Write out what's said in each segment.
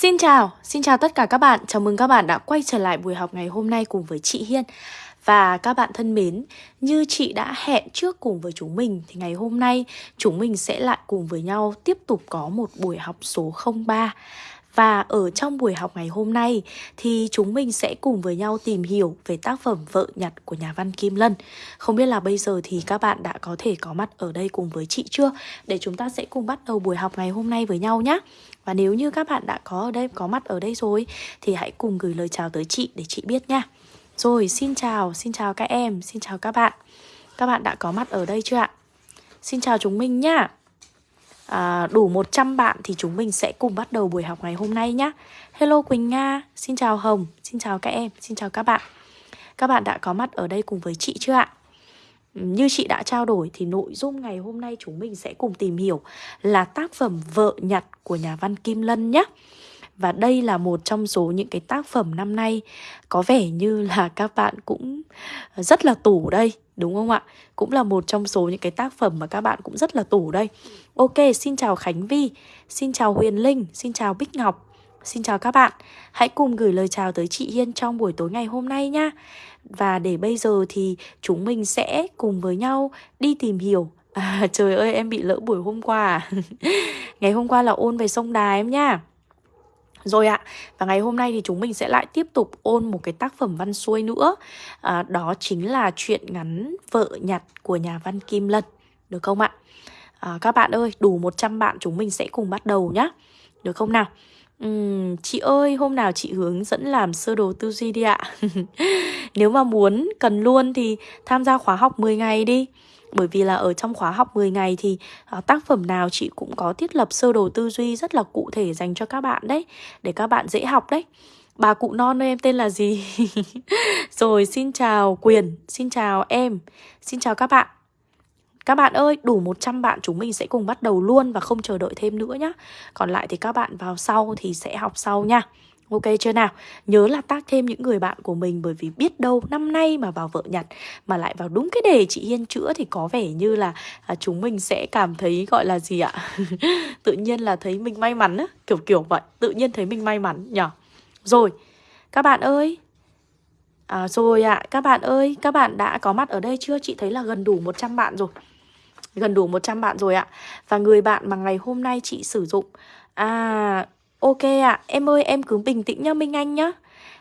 Xin chào, xin chào tất cả các bạn. Chào mừng các bạn đã quay trở lại buổi học ngày hôm nay cùng với chị Hiên. Và các bạn thân mến, như chị đã hẹn trước cùng với chúng mình thì ngày hôm nay chúng mình sẽ lại cùng với nhau tiếp tục có một buổi học số 03. Và ở trong buổi học ngày hôm nay thì chúng mình sẽ cùng với nhau tìm hiểu về tác phẩm Vợ Nhặt của nhà văn Kim Lân. Không biết là bây giờ thì các bạn đã có thể có mặt ở đây cùng với chị chưa? Để chúng ta sẽ cùng bắt đầu buổi học ngày hôm nay với nhau nhé. Và nếu như các bạn đã có ở đây có mặt ở đây rồi thì hãy cùng gửi lời chào tới chị để chị biết nha. Rồi, xin chào, xin chào các em, xin chào các bạn. Các bạn đã có mặt ở đây chưa ạ? Xin chào chúng mình nhá à, đủ 100 bạn thì chúng mình sẽ cùng bắt đầu buổi học ngày hôm nay nhé. Hello Quỳnh Nga, xin chào Hồng, xin chào các em, xin chào các bạn. Các bạn đã có mặt ở đây cùng với chị chưa ạ? Như chị đã trao đổi thì nội dung ngày hôm nay chúng mình sẽ cùng tìm hiểu là tác phẩm Vợ Nhặt của nhà văn Kim Lân nhé. Và đây là một trong số những cái tác phẩm năm nay có vẻ như là các bạn cũng rất là tủ đây, đúng không ạ? Cũng là một trong số những cái tác phẩm mà các bạn cũng rất là tủ đây. Ok, xin chào Khánh Vi, xin chào Huyền Linh, xin chào Bích Ngọc. Xin chào các bạn, hãy cùng gửi lời chào tới chị Hiên trong buổi tối ngày hôm nay nha. Và để bây giờ thì chúng mình sẽ cùng với nhau đi tìm hiểu. À trời ơi em bị lỡ buổi hôm qua à. Ngày hôm qua là ôn về sông Đà em nha. Rồi ạ, và ngày hôm nay thì chúng mình sẽ lại tiếp tục ôn một cái tác phẩm văn xuôi nữa. À, Đó chính là chuyện ngắn Vợ nhặt của nhà văn Kim Lân Được không ạ? À, các bạn ơi, đủ 100 bạn chúng mình sẽ cùng bắt đầu nhá. Được không nào? Uhm, chị ơi, hôm nào chị hướng dẫn làm sơ đồ tư duy đi ạ. Nếu mà muốn, cần luôn thì tham gia khóa học 10 ngày đi. Bởi vì là ở trong khóa học 10 ngày thì uh, tác phẩm nào chị cũng có thiết lập sơ đồ tư duy rất là cụ thể dành cho các bạn đấy Để các bạn dễ học đấy. Bà cụ non ơi em tên là gì? Rồi xin chào Quyền, xin chào em, xin chào các bạn các bạn ơi, đủ 100 bạn chúng mình sẽ cùng bắt đầu luôn và không chờ đợi thêm nữa nhá. Còn lại thì các bạn vào sau thì sẽ học sau nha. Ok chưa nào? Nhớ là tác thêm những người bạn của mình bởi vì biết đâu năm nay mà vào vợ nhặt mà lại vào đúng cái đề chị Hiên chữa thì có vẻ như là à, chúng mình sẽ cảm thấy gọi là gì ạ? tự nhiên là thấy mình may mắn á, kiểu kiểu vậy, tự nhiên thấy mình may mắn nhở. Rồi, các bạn ơi, À, rồi ạ, à, các bạn ơi, các bạn đã có mặt ở đây chưa? Chị thấy là gần đủ 100 bạn rồi Gần đủ 100 bạn rồi ạ. Và người bạn mà ngày hôm nay chị sử dụng. À, Ok ạ, à, em ơi em cứ bình tĩnh nhá Minh Anh nhá.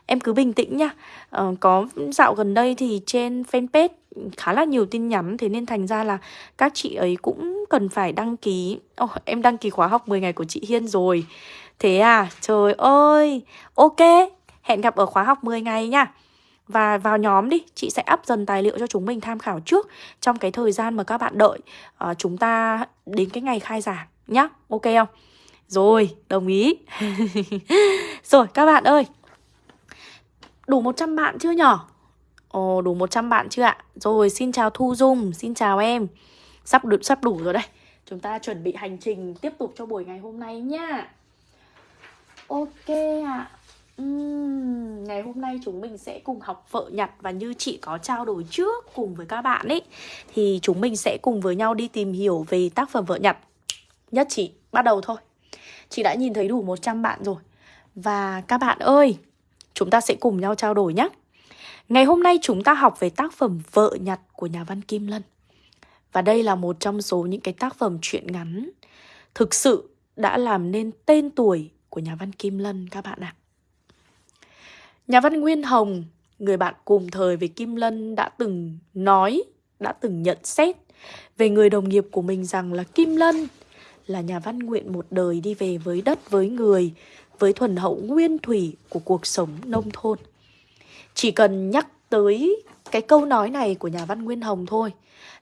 Em cứ bình tĩnh nhá. Ờ, Có dạo gần đây thì trên fanpage khá là nhiều tin nhắn Thế nên thành ra là các chị ấy cũng cần phải đăng ký. Oh, Em đăng ký khóa học 10 ngày của chị Hiên rồi. Thế à, trời ơi! Ok, hẹn gặp ở khóa học 10 ngày nha và vào nhóm đi, chị sẽ up dần tài liệu cho chúng mình tham khảo trước. Trong cái thời gian mà các bạn đợi uh, Chúng ta đến cái ngày khai giảng nhá. Ok không? Rồi, đồng ý. Rồi các bạn ơi. Đủ 100 bạn chưa nhỏ? Ồ, đủ 100 bạn chưa ạ? Rồi, xin chào Thu Dung, xin chào em. Sắp đủ, sắp đủ rồi đây. Chúng ta chuẩn bị hành trình tiếp tục cho buổi ngày hôm nay nhá. Ok ạ uhm, Ngày hôm nay chúng mình sẽ cùng học vợ nhặt Và như chị có trao đổi trước cùng với các bạn ấy. Thì chúng mình sẽ cùng với nhau đi tìm hiểu về tác phẩm vợ nhặt Nhất chị, bắt đầu thôi. Chị đã nhìn thấy đủ 100 bạn rồi. Và các bạn ơi Chúng ta sẽ cùng nhau trao đổi nhé Ngày hôm nay chúng ta học về tác phẩm Vợ nhặt của nhà văn Kim Lân. Và đây là một trong số những cái tác phẩm truyện ngắn Thực sự đã làm nên tên tuổi của nhà văn Kim Lân các bạn ạ. Nhà văn Nguyên Hồng, người bạn cùng thời với Kim Lân đã từng nói, đã từng nhận xét về người đồng nghiệp của mình rằng là Kim Lân là nhà văn nguyện một đời đi về với đất với người, với thuần hậu nguyên thủy của cuộc sống nông thôn. Chỉ cần nhắc tới cái câu nói này của nhà văn Nguyên Hồng thôi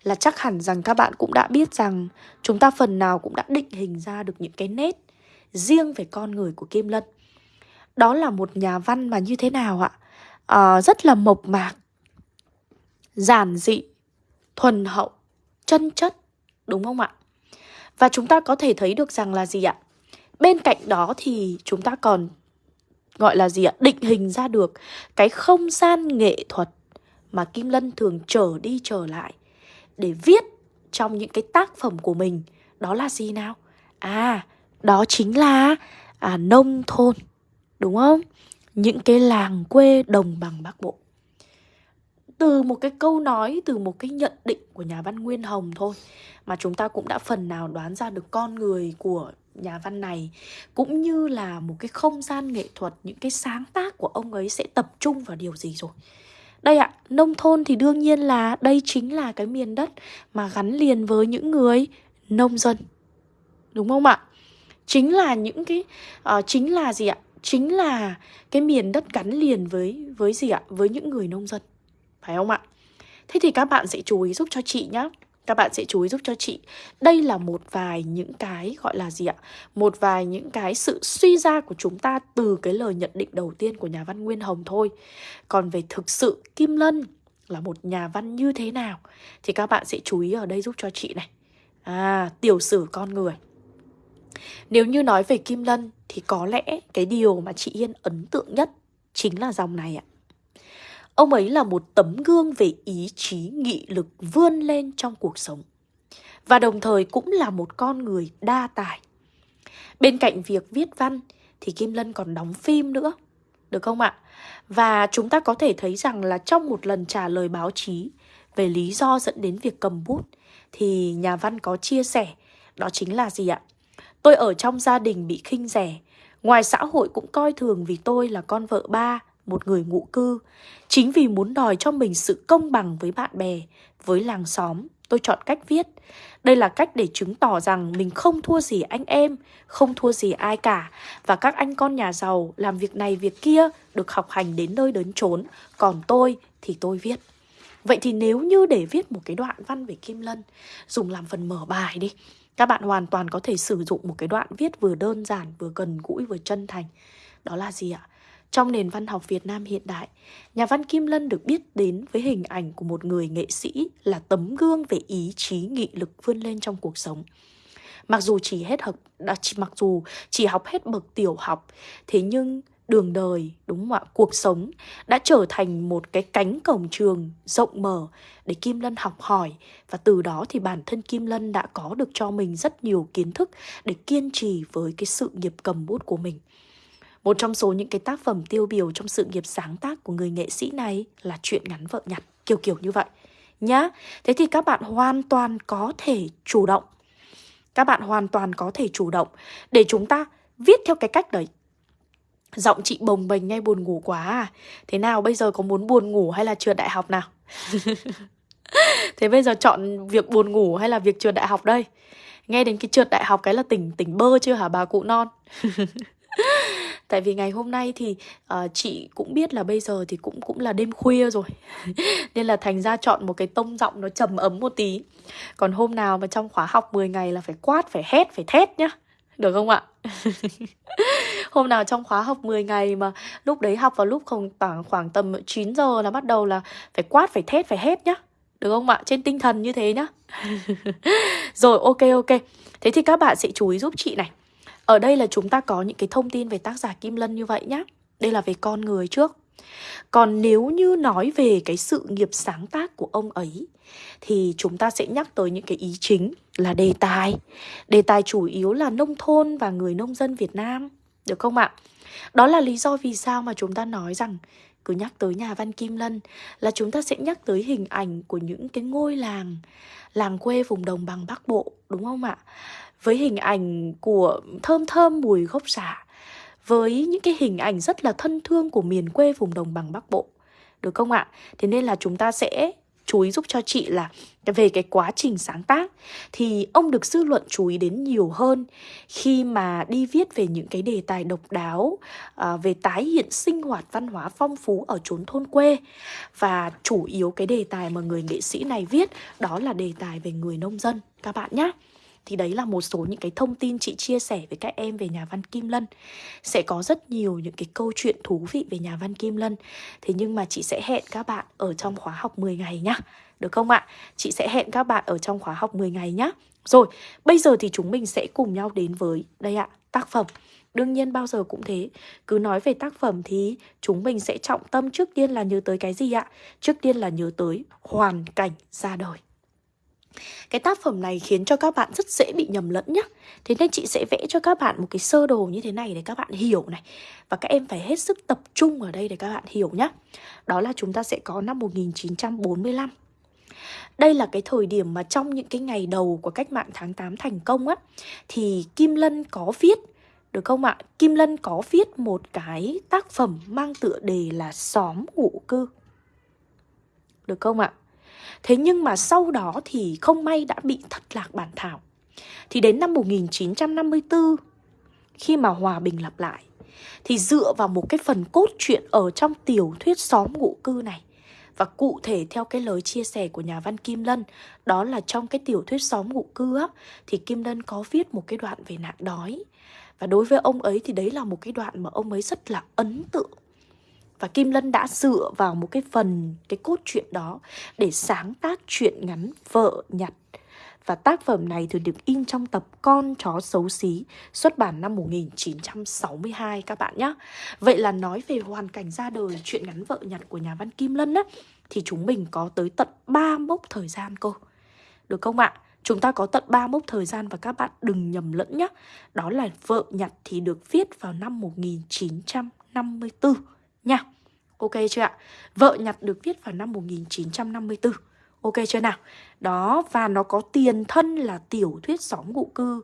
là chắc hẳn rằng các bạn cũng đã biết rằng chúng ta phần nào cũng đã định hình ra được những cái nét riêng về con người của Kim Lân. Đó là một nhà văn mà như thế nào ạ? À, rất là mộc mạc, giản dị, thuần hậu, chân chất, đúng không ạ? Và chúng ta có thể thấy được rằng là gì ạ? Bên cạnh đó thì chúng ta còn gọi là gì ạ? Định hình ra được cái không gian nghệ thuật mà Kim Lân thường trở đi trở lại để viết trong những cái tác phẩm của mình. Đó là gì nào? À, đó chính là à, nông thôn đúng không những cái làng quê đồng bằng bắc bộ từ một cái câu nói từ một cái nhận định của nhà văn nguyên hồng thôi mà chúng ta cũng đã phần nào đoán ra được con người của nhà văn này cũng như là một cái không gian nghệ thuật những cái sáng tác của ông ấy sẽ tập trung vào điều gì rồi đây ạ, nông thôn thì đương nhiên là đây chính là cái miền đất mà gắn liền với những người nông dân. Đúng không ạ? Chính là những cái uh, chính là gì ạ? Chính là cái miền đất gắn liền với với gì ạ? Với những người nông dân. Phải không ạ? Thế thì các bạn sẽ chú ý giúp cho chị nhé các bạn sẽ chú ý giúp cho chị đây là một vài những cái gọi là gì ạ một vài những cái sự suy ra của chúng ta từ cái lời nhận định đầu tiên của nhà văn nguyên hồng thôi còn về thực sự kim lân là một nhà văn như thế nào thì các bạn sẽ chú ý ở đây giúp cho chị này à tiểu sử con người nếu như nói về kim lân, thì có lẽ cái điều mà chị yên ấn tượng nhất chính là dòng này ạ Ông ấy là một tấm gương về ý chí, nghị lực vươn lên trong cuộc sống. Và đồng thời cũng là một con người đa tài. Bên cạnh việc viết văn, thì Kim Lân còn đóng phim nữa. Được không ạ? Và chúng ta có thể thấy rằng là trong một lần trả lời báo chí về lý do dẫn đến việc cầm bút, thì nhà văn có chia sẻ, đó chính là gì ạ? Tôi ở trong gia đình bị khinh rẻ, ngoài xã hội cũng coi thường vì tôi là con vợ ba một người ngụ cư. Chính vì muốn đòi cho mình sự công bằng với bạn bè, với làng xóm, tôi chọn cách viết. Đây là cách để chứng tỏ rằng mình không thua gì anh em, không thua gì ai cả. Và các anh con nhà giàu làm việc này việc kia được học hành đến nơi đến chốn. Còn tôi thì tôi viết. Vậy thì nếu như để viết một cái đoạn văn về Kim Lân, dùng làm phần mở bài đi, các bạn hoàn toàn có thể sử dụng một cái đoạn viết vừa đơn giản, vừa gần gũi, vừa chân thành. Đó là gì ạ? Trong nền văn học Việt Nam hiện đại, nhà văn Kim Lân được biết đến với hình ảnh của một người nghệ sĩ là tấm gương về ý chí nghị lực vươn lên trong cuộc sống. Mặc dù chỉ hết học đã mặc dù chỉ học hết bậc tiểu học, thế nhưng đường đời, đúng không ạ? Cuộc sống đã trở thành một cái cánh cổng trường rộng mở để Kim Lân học hỏi và từ đó thì bản thân Kim Lân đã có được cho mình rất nhiều kiến thức để kiên trì với cái sự nghiệp cầm bút của mình. Một trong số những cái tác phẩm tiêu biểu trong sự nghiệp sáng tác của người nghệ sĩ này là chuyện ngắn vợ nhặt, kiểu kiểu như vậy. Nhá, thế thì các bạn hoàn toàn có thể chủ động. Các bạn hoàn toàn có thể chủ động để chúng ta viết theo cái cách đấy. Giọng chị bồng bềnh ngay buồn ngủ quá à. Thế nào bây giờ có muốn buồn ngủ hay là trượt đại học nào? Thế bây giờ chọn việc buồn ngủ hay là việc trượt đại học đây? Nghe đến cái trượt đại học cái là tỉnh tỉnh bơ chưa hả bà cụ non? Tại vì ngày hôm nay thì uh, chị cũng biết là bây giờ thì cũng cũng là đêm khuya rồi. Nên là thành ra chọn một cái tông giọng nó trầm ấm một tí. Còn hôm nào mà trong khóa học 10 ngày là phải quát, phải hét, phải thét nhá. Được không ạ? Hôm nào trong khóa học 10 ngày mà lúc đấy học vào lúc khoảng, khoảng tầm 9 giờ là bắt đầu là phải quát, phải thét, phải hét nhá được không ạ? Trên tinh thần như thế nhá Rồi ok ok Thế thì các bạn sẽ chú ý giúp chị này ở đây là chúng ta có những cái thông tin về tác giả Kim Lân như vậy nhá. Đây là về con người trước. Còn nếu như nói về cái sự nghiệp sáng tác của ông ấy thì chúng ta sẽ nhắc tới những cái ý chính là đề tài. Đề tài chủ yếu là nông thôn và người nông dân Việt Nam. Được không ạ? Đó là lý do vì sao mà chúng ta nói rằng cứ nhắc tới nhà văn Kim Lân là chúng ta sẽ nhắc tới hình ảnh của những cái ngôi làng, làng quê vùng đồng bằng Bắc Bộ, đúng không ạ? với hình ảnh của thơm thơm mùi gốc xả, với những cái hình ảnh rất là thân thương của miền quê vùng đồng bằng Bắc Bộ. Được không ạ? Thế nên là chúng ta sẽ chú ý giúp cho chị là về cái quá trình sáng tác thì ông được dư luận chú ý đến nhiều hơn. Khi mà đi viết về những cái đề tài độc đáo à, về tái hiện sinh hoạt văn hóa phong phú ở chốn thôn quê và chủ yếu cái đề tài mà người nghệ sĩ này viết đó là đề tài về người nông dân. Các bạn nhé thì đấy là một số những cái thông tin chị chia sẻ với các em về nhà văn Kim Lân. Sẽ có rất nhiều những cái câu chuyện thú vị về nhà văn Kim Lân. Thế nhưng mà chị sẽ hẹn các bạn ở trong khóa học 10 ngày nhá. Được không ạ? Chị sẽ hẹn các bạn ở trong khóa học 10 ngày nhá. Rồi, bây giờ thì chúng mình sẽ cùng nhau đến với, đây ạ, tác phẩm. Đương nhiên bao giờ cũng thế. Cứ nói về tác phẩm thì chúng mình sẽ trọng tâm trước tiên là nhớ tới cái gì ạ? Trước tiên là nhớ tới hoàn cảnh ra đời. Cái tác phẩm này khiến cho các bạn rất dễ bị nhầm lẫn nhá. Thế nên chị sẽ vẽ cho các bạn một cái sơ đồ như thế này để các bạn hiểu này. Và các em phải hết sức tập trung ở đây để các bạn hiểu nhá. Đó là chúng ta sẽ có năm 1945 đây là cái thời điểm mà trong những cái ngày đầu của cách mạng tháng 8 thành công á, Thì Kim Lân có viết, được không ạ? Kim Lân có viết một cái tác phẩm mang tựa đề là Xóm ngụ cư. Được không ạ? Thế nhưng mà sau đó thì không may đã bị thất lạc bản thảo. Thì đến năm 1954 Khi mà hòa bình lặp lại, Thì dựa vào một cái phần cốt truyện ở trong tiểu thuyết xóm ngụ cư này, và cụ thể theo cái lời chia sẻ của nhà văn Kim Lân, Đó là trong cái tiểu thuyết xóm ngụ cư á, Thì Kim Lân có viết một cái đoạn về nạn đói. Và đối với ông ấy thì đấy là một cái đoạn mà ông ấy rất là ấn tượng và Kim Lân đã dựa vào một cái phần, cái cốt truyện đó để sáng tác truyện ngắn Vợ Nhặt. Và tác phẩm này thường được in trong tập Con chó xấu xí, xuất bản năm 1962 các bạn nhé. Vậy là nói về hoàn cảnh ra đời truyện ngắn Vợ Nhặt của nhà văn Kim Lân á, thì chúng mình có tới tận 3 mốc thời gian cô. Được không ạ? Chúng ta có tận 3 mốc thời gian và các bạn đừng nhầm lẫn nhé. Đó là Vợ Nhặt thì được viết vào năm 1954 nha. Ok chưa ạ? Vợ nhặt được viết vào năm 1954. Ok chưa nào? Đó, và nó có tiền thân là tiểu thuyết xóm ngụ cư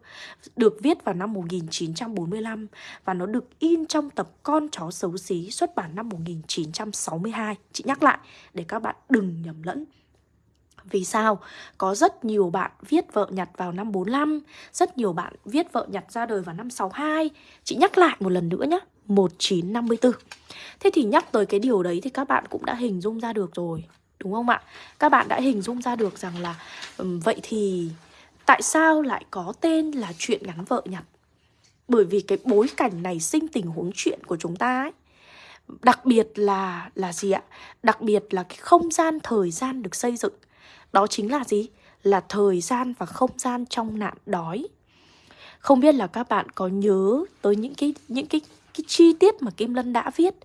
Được viết vào năm 1945 Và nó được in trong tập Con chó xấu xí xuất bản năm 1962 Chị nhắc lại để các bạn đừng nhầm lẫn vì sao? Có rất nhiều bạn viết vợ nhặt vào năm 45 Rất nhiều bạn viết vợ nhặt ra đời vào năm 62 Chị nhắc lại một lần nữa nhé 1954 Thế thì nhắc tới cái điều đấy thì các bạn cũng đã hình dung ra được rồi Đúng không ạ? Các bạn đã hình dung ra được rằng là um, Vậy thì tại sao lại có tên là chuyện ngắn vợ nhặt? Bởi vì cái bối cảnh này sinh tình huống chuyện của chúng ta ấy Đặc biệt là là gì ạ? Đặc biệt là cái không gian thời gian được xây dựng Đó chính là gì? Là thời gian và không gian trong nạn đói Không biết là các bạn có nhớ tới những cái những cái cái chi tiết mà Kim Lân đã viết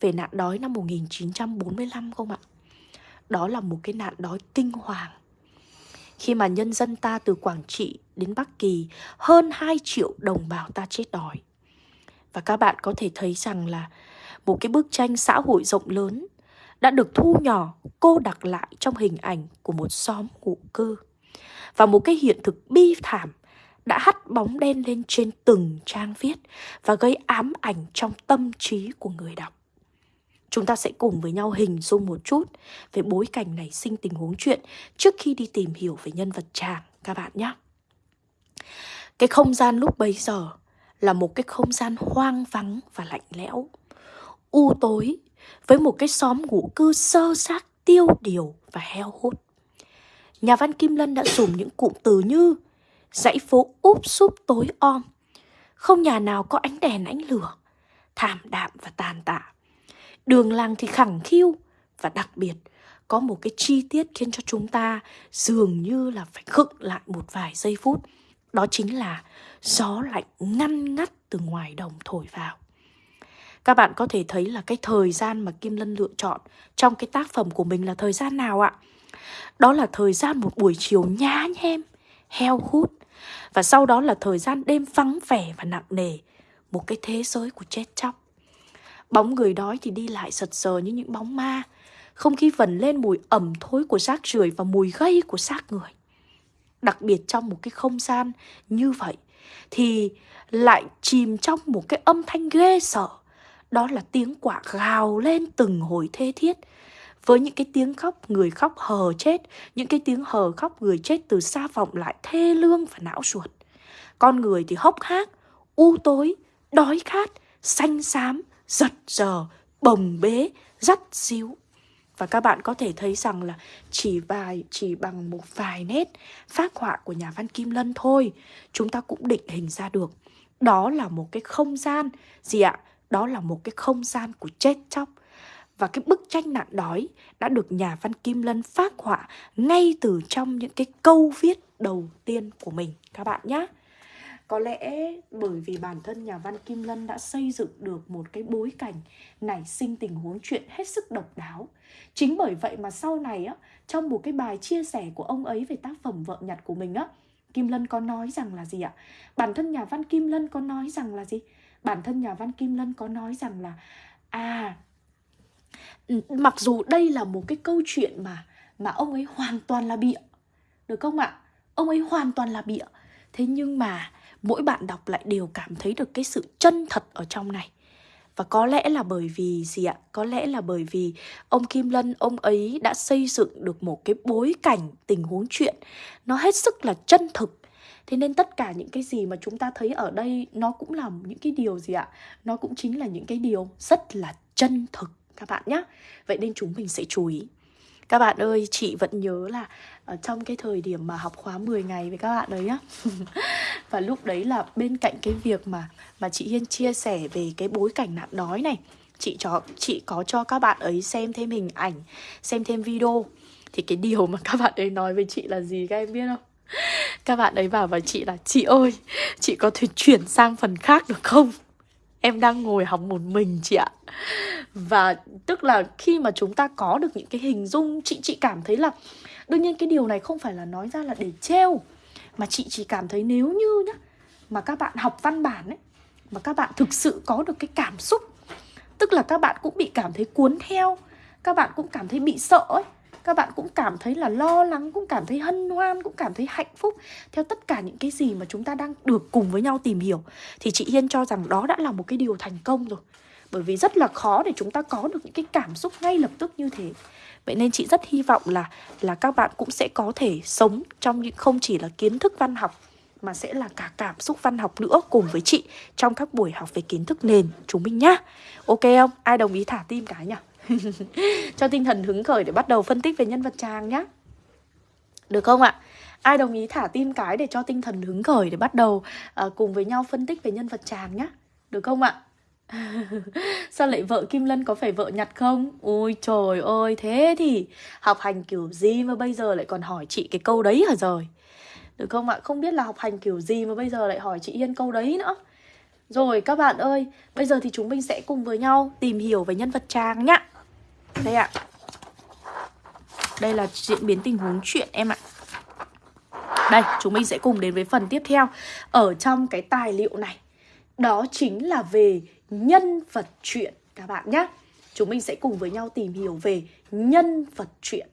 về nạn đói năm 1945 không ạ? Đó là một cái nạn đói kinh hoàng. Khi mà nhân dân ta từ Quảng Trị đến Bắc Kỳ hơn 2 triệu đồng bào ta chết đói. Và các bạn có thể thấy rằng là một cái bức tranh xã hội rộng lớn đã được thu nhỏ, cô đặc lại trong hình ảnh của một xóm ngụ cư. Và một cái hiện thực bi thảm đã hắt bóng đen lên trên từng trang viết và gây ám ảnh trong tâm trí của người đọc. Chúng ta sẽ cùng với nhau hình dung một chút về bối cảnh này sinh tình huống chuyện trước khi đi tìm hiểu về nhân vật chàng các bạn nhé. Cái không gian lúc bấy giờ là một cái không gian hoang vắng và lạnh lẽo, u tối với một cái xóm ngủ cư sơ xác tiêu điều và heo hút. Nhà văn Kim Lân đã dùng những cụm từ như dãy phố úp súp tối om. Không nhà nào có ánh đèn ánh lửa, thảm đạm và tàn tạ. Đường làng thì khẳng khiu và đặc biệt có một cái chi tiết khiến cho chúng ta dường như là phải khựng lại một vài giây phút. Đó chính là gió lạnh ngăn ngắt từ ngoài đồng thổi vào. Các bạn có thể thấy là cái thời gian mà Kim Lân lựa chọn trong cái tác phẩm của mình là thời gian nào ạ? Đó là thời gian một buổi chiều nhá nhem, heo hút và sau đó là thời gian đêm vắng vẻ và nặng nề, Một cái thế giới của chết chóc. Bóng người đói thì đi lại sật sờ như những bóng ma, Không khí vần lên mùi ẩm thối của xác rưởi và mùi gây của xác người. Đặc biệt trong một cái không gian như vậy Thì lại chìm trong một cái âm thanh ghê sợ. Đó là tiếng quả gào lên từng hồi thê thiết với những cái tiếng khóc người khóc hờ chết, những cái tiếng hờ khóc người chết từ xa vọng lại thê lương và não ruột. Con người thì hốc hác, u tối, đói khát, xanh xám, giật giờ, bồng bế, dắt xíu. Và các bạn có thể thấy rằng là chỉ vài chỉ bằng một vài nét phác họa của nhà văn Kim Lân thôi, chúng ta cũng định hình ra được. Đó là một cái không gian gì ạ? Đó là một cái không gian của chết chóc, và cái bức tranh nạn đói đã được nhà văn Kim Lân phát họa ngay từ trong những cái câu viết đầu tiên của mình các bạn nhé. có lẽ bởi vì bản thân nhà văn Kim Lân đã xây dựng được một cái bối cảnh nảy sinh tình huống chuyện hết sức độc đáo. Chính bởi vậy mà sau này á, trong một cái bài chia sẻ của ông ấy về tác phẩm vợ nhặt của mình á, Kim Lân có nói rằng là gì ạ? Bản thân nhà văn Kim Lân có nói rằng là gì? Bản thân nhà văn Kim Lân có nói rằng là à mặc dù đây là một cái câu chuyện mà mà ông ấy hoàn toàn là bịa được không ạ? Ông ấy hoàn toàn là bịa. Thế nhưng mà mỗi bạn đọc lại đều cảm thấy được cái sự chân thật ở trong này. Và có lẽ là bởi vì gì ạ? Có lẽ là bởi vì ông Kim Lân, ông ấy đã xây dựng được một cái bối cảnh tình huống chuyện nó hết sức là chân thực. Thế nên tất cả những cái gì mà chúng ta thấy ở đây nó cũng là những cái điều gì ạ? Nó cũng chính là những cái điều rất là chân thực các bạn nhé. Vậy nên chúng mình sẽ chú ý. Các bạn ơi, chị vẫn nhớ là ở trong cái thời điểm mà học khóa 10 ngày với các bạn đấy nhá. Và lúc đấy là bên cạnh cái việc mà mà chị Hiên chia sẻ về cái bối cảnh nạn đói này Chị cho chị có cho các bạn ấy xem thêm hình ảnh, xem thêm video Thì cái điều mà các bạn ấy nói với chị là gì các em biết không? Các bạn ấy bảo với chị là Chị ơi, chị có thể chuyển sang phần khác được không? Em đang ngồi học một mình chị ạ. Và tức là khi mà chúng ta có được những cái hình dung, Chị chị cảm thấy là Đương nhiên cái điều này không phải là nói ra là để treo Mà chị chỉ cảm thấy nếu như nhá, Mà các bạn học văn bản ấy, Mà các bạn thực sự có được cái cảm xúc, Tức là các bạn cũng bị cảm thấy cuốn theo, Các bạn cũng cảm thấy bị sợ ấy các bạn cũng cảm thấy là lo lắng, cũng cảm thấy hân hoan, cũng cảm thấy hạnh phúc. Theo tất cả những cái gì mà chúng ta đang được cùng với nhau tìm hiểu, thì chị Hiên cho rằng đó đã là một cái điều thành công rồi. Bởi vì rất là khó để chúng ta có được những cái cảm xúc ngay lập tức như thế. Vậy nên chị rất hy vọng là là các bạn cũng sẽ có thể sống trong những, không chỉ là kiến thức văn học, mà sẽ là cả cảm xúc văn học nữa cùng với chị trong các buổi học về kiến thức nền. Chúng mình nhá. Ok không? Ai đồng ý thả tim cái nhỉ? cho tinh thần hứng khởi để bắt đầu phân tích về nhân vật chàng nhá Được không ạ? Ai đồng ý thả tim cái để cho tinh thần hứng khởi để bắt đầu uh, cùng với nhau phân tích về nhân vật chàng nhá Được không ạ? Sao lại vợ Kim Lân có phải vợ nhặt không? Ôi trời ơi, thế thì học hành kiểu gì mà bây giờ lại còn hỏi chị cái câu đấy hả rồi? Được không ạ? Không biết là học hành kiểu gì mà bây giờ lại hỏi chị Yên câu đấy nữa Rồi các bạn ơi, bây giờ thì chúng mình sẽ cùng với nhau tìm hiểu về nhân vật Trang nhá đây ạ. Đây là diễn biến tình huống chuyện em ạ. Đây, chúng mình sẽ cùng đến với phần tiếp theo. Ở trong cái tài liệu này Đó chính là về nhân vật chuyện các bạn nhé Chúng mình sẽ cùng với nhau tìm hiểu về nhân vật chuyện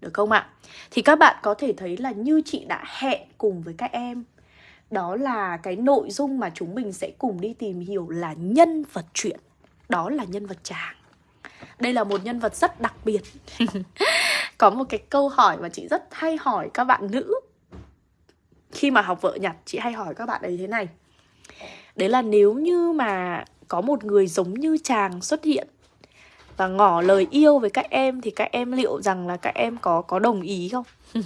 Được không ạ? Thì các bạn có thể thấy là như chị đã hẹn cùng với các em Đó là cái nội dung mà chúng mình sẽ cùng đi tìm hiểu là nhân vật chuyện. Đó là nhân vật chàng đây là một nhân vật rất đặc biệt Có một cái câu hỏi mà chị rất hay hỏi các bạn nữ Khi mà học vợ nhặt chị hay hỏi các bạn ấy thế này Đấy là nếu như mà có một người giống như chàng xuất hiện Và ngỏ lời yêu với các em, Thì các em liệu rằng là các em có có đồng ý không?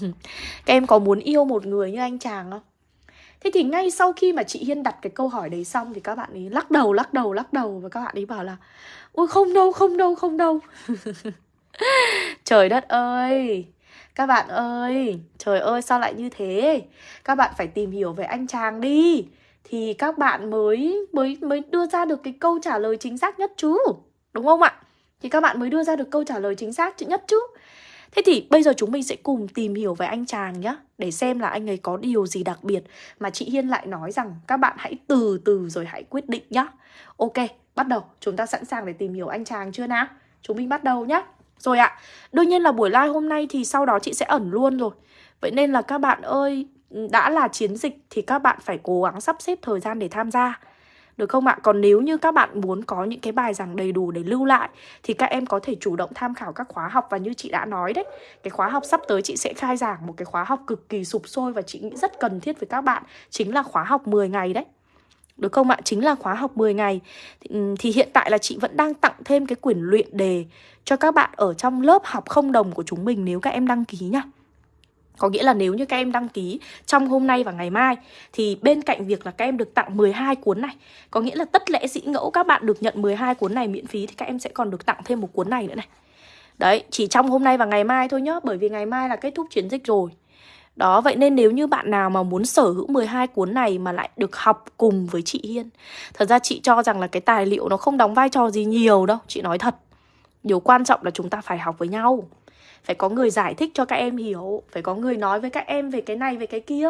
các em có muốn yêu một người như anh chàng không? Thế thì ngay sau khi mà chị Hiên đặt cái câu hỏi đấy xong Thì các bạn ấy lắc đầu, lắc đầu, lắc đầu Và các bạn ấy bảo là Ôi không đâu, không đâu, không đâu. Trời đất ơi! Các bạn ơi Trời ơi sao lại như thế? Các bạn phải tìm hiểu về anh chàng đi. Thì các bạn mới mới mới đưa ra được cái câu trả lời chính xác nhất chứ Đúng không ạ? Thì các bạn mới đưa ra được câu trả lời chính xác nhất chứ. Thế thì bây giờ chúng mình sẽ cùng tìm hiểu về anh chàng nhé Để xem là anh ấy có điều gì đặc biệt Mà chị Hiên lại nói rằng các bạn hãy từ từ rồi hãy quyết định nhá. Ok, bắt đầu Chúng ta sẵn sàng để tìm hiểu anh chàng chưa nào? Chúng mình bắt đầu nhá. Rồi ạ, đương nhiên là buổi live hôm nay thì sau đó chị sẽ ẩn luôn rồi. Vậy nên là các bạn ơi Đã là chiến dịch thì các bạn phải cố gắng sắp xếp thời gian để tham gia được không ạ? Còn nếu như các bạn muốn có những cái bài giảng đầy đủ để lưu lại Thì các em có thể chủ động tham khảo các khóa học Và như chị đã nói đấy Cái khóa học sắp tới chị sẽ khai giảng một cái khóa học cực kỳ sụp sôi Và chị nghĩ rất cần thiết với các bạn Chính là khóa học 10 ngày đấy được không ạ? Chính là khóa học 10 ngày thì, thì hiện tại là chị vẫn đang tặng thêm cái quyển luyện đề Cho các bạn ở trong lớp học không đồng của chúng mình nếu các em đăng ký nhá có nghĩa là nếu như các em đăng ký trong hôm nay và ngày mai Thì bên cạnh việc là các em được tặng 12 cuốn này Có nghĩa là tất lẽ dĩ ngẫu các bạn được nhận 12 cuốn này miễn phí Thì các em sẽ còn được tặng thêm một cuốn này nữa này. Đấy, chỉ trong hôm nay và ngày mai thôi nhá Bởi vì ngày mai là kết thúc chiến dịch rồi. Đó, vậy nên nếu như bạn nào mà muốn sở hữu 12 cuốn này mà lại được học cùng với chị Hiên Thật ra chị cho rằng là cái tài liệu nó không đóng vai trò gì nhiều đâu, chị nói thật. Điều quan trọng là chúng ta phải học với nhau. Phải có người giải thích cho các em hiểu. Phải có người nói với các em về cái này, về cái kia.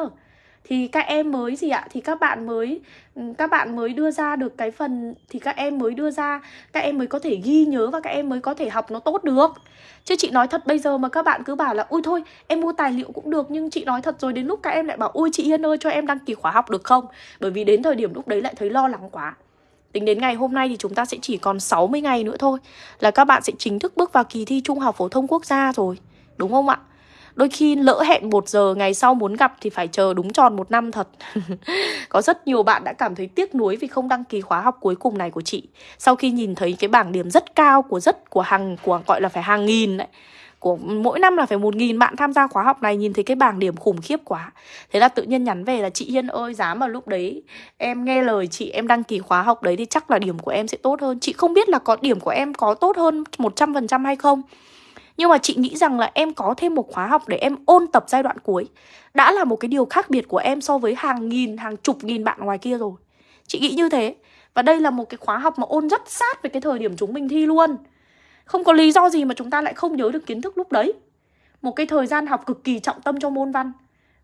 Thì các em mới gì ạ? Thì các bạn mới ừ, các bạn mới đưa ra được cái phần thì các em mới đưa ra các em mới có thể ghi nhớ và các em mới có thể học nó tốt được. Chứ chị nói thật bây giờ mà các bạn cứ bảo là ui thôi em mua tài liệu cũng được nhưng chị nói thật rồi đến lúc các em lại bảo ui chị yên ơi cho em đăng ký khóa học được không? Bởi vì đến thời điểm lúc đấy lại thấy lo lắng quá. Tính đến ngày hôm nay thì chúng ta sẽ chỉ còn 60 ngày nữa thôi Là các bạn sẽ chính thức bước vào kỳ thi Trung học Phổ thông Quốc gia rồi, Đúng không ạ? Đôi khi lỡ hẹn một giờ ngày sau muốn gặp thì phải chờ đúng tròn một năm thật Có rất nhiều bạn đã cảm thấy tiếc nuối vì không đăng ký khóa học cuối cùng này của chị Sau khi nhìn thấy cái bảng điểm rất cao của rất, của hàng, của, gọi là phải hàng nghìn đấy của mỗi năm là phải một nghìn bạn tham gia khóa học này nhìn thấy cái bảng điểm khủng khiếp quá. Thế là tự nhiên nhắn về là chị Hiên ơi dám mà lúc đấy em nghe lời chị em đăng ký khóa học đấy thì chắc là điểm của em sẽ tốt hơn. Chị không biết là có điểm của em có tốt hơn 100% hay không nhưng mà chị nghĩ rằng là em có thêm một khóa học để em ôn tập giai đoạn cuối. Đã là một cái điều khác biệt của em so với hàng nghìn, hàng chục nghìn bạn ngoài kia rồi. Chị nghĩ như thế. Và đây là một cái khóa học mà ôn rất sát với cái thời điểm chúng mình thi luôn. Không có lý do gì mà chúng ta lại không nhớ được kiến thức lúc đấy. Một cái thời gian học cực kỳ trọng tâm cho môn văn.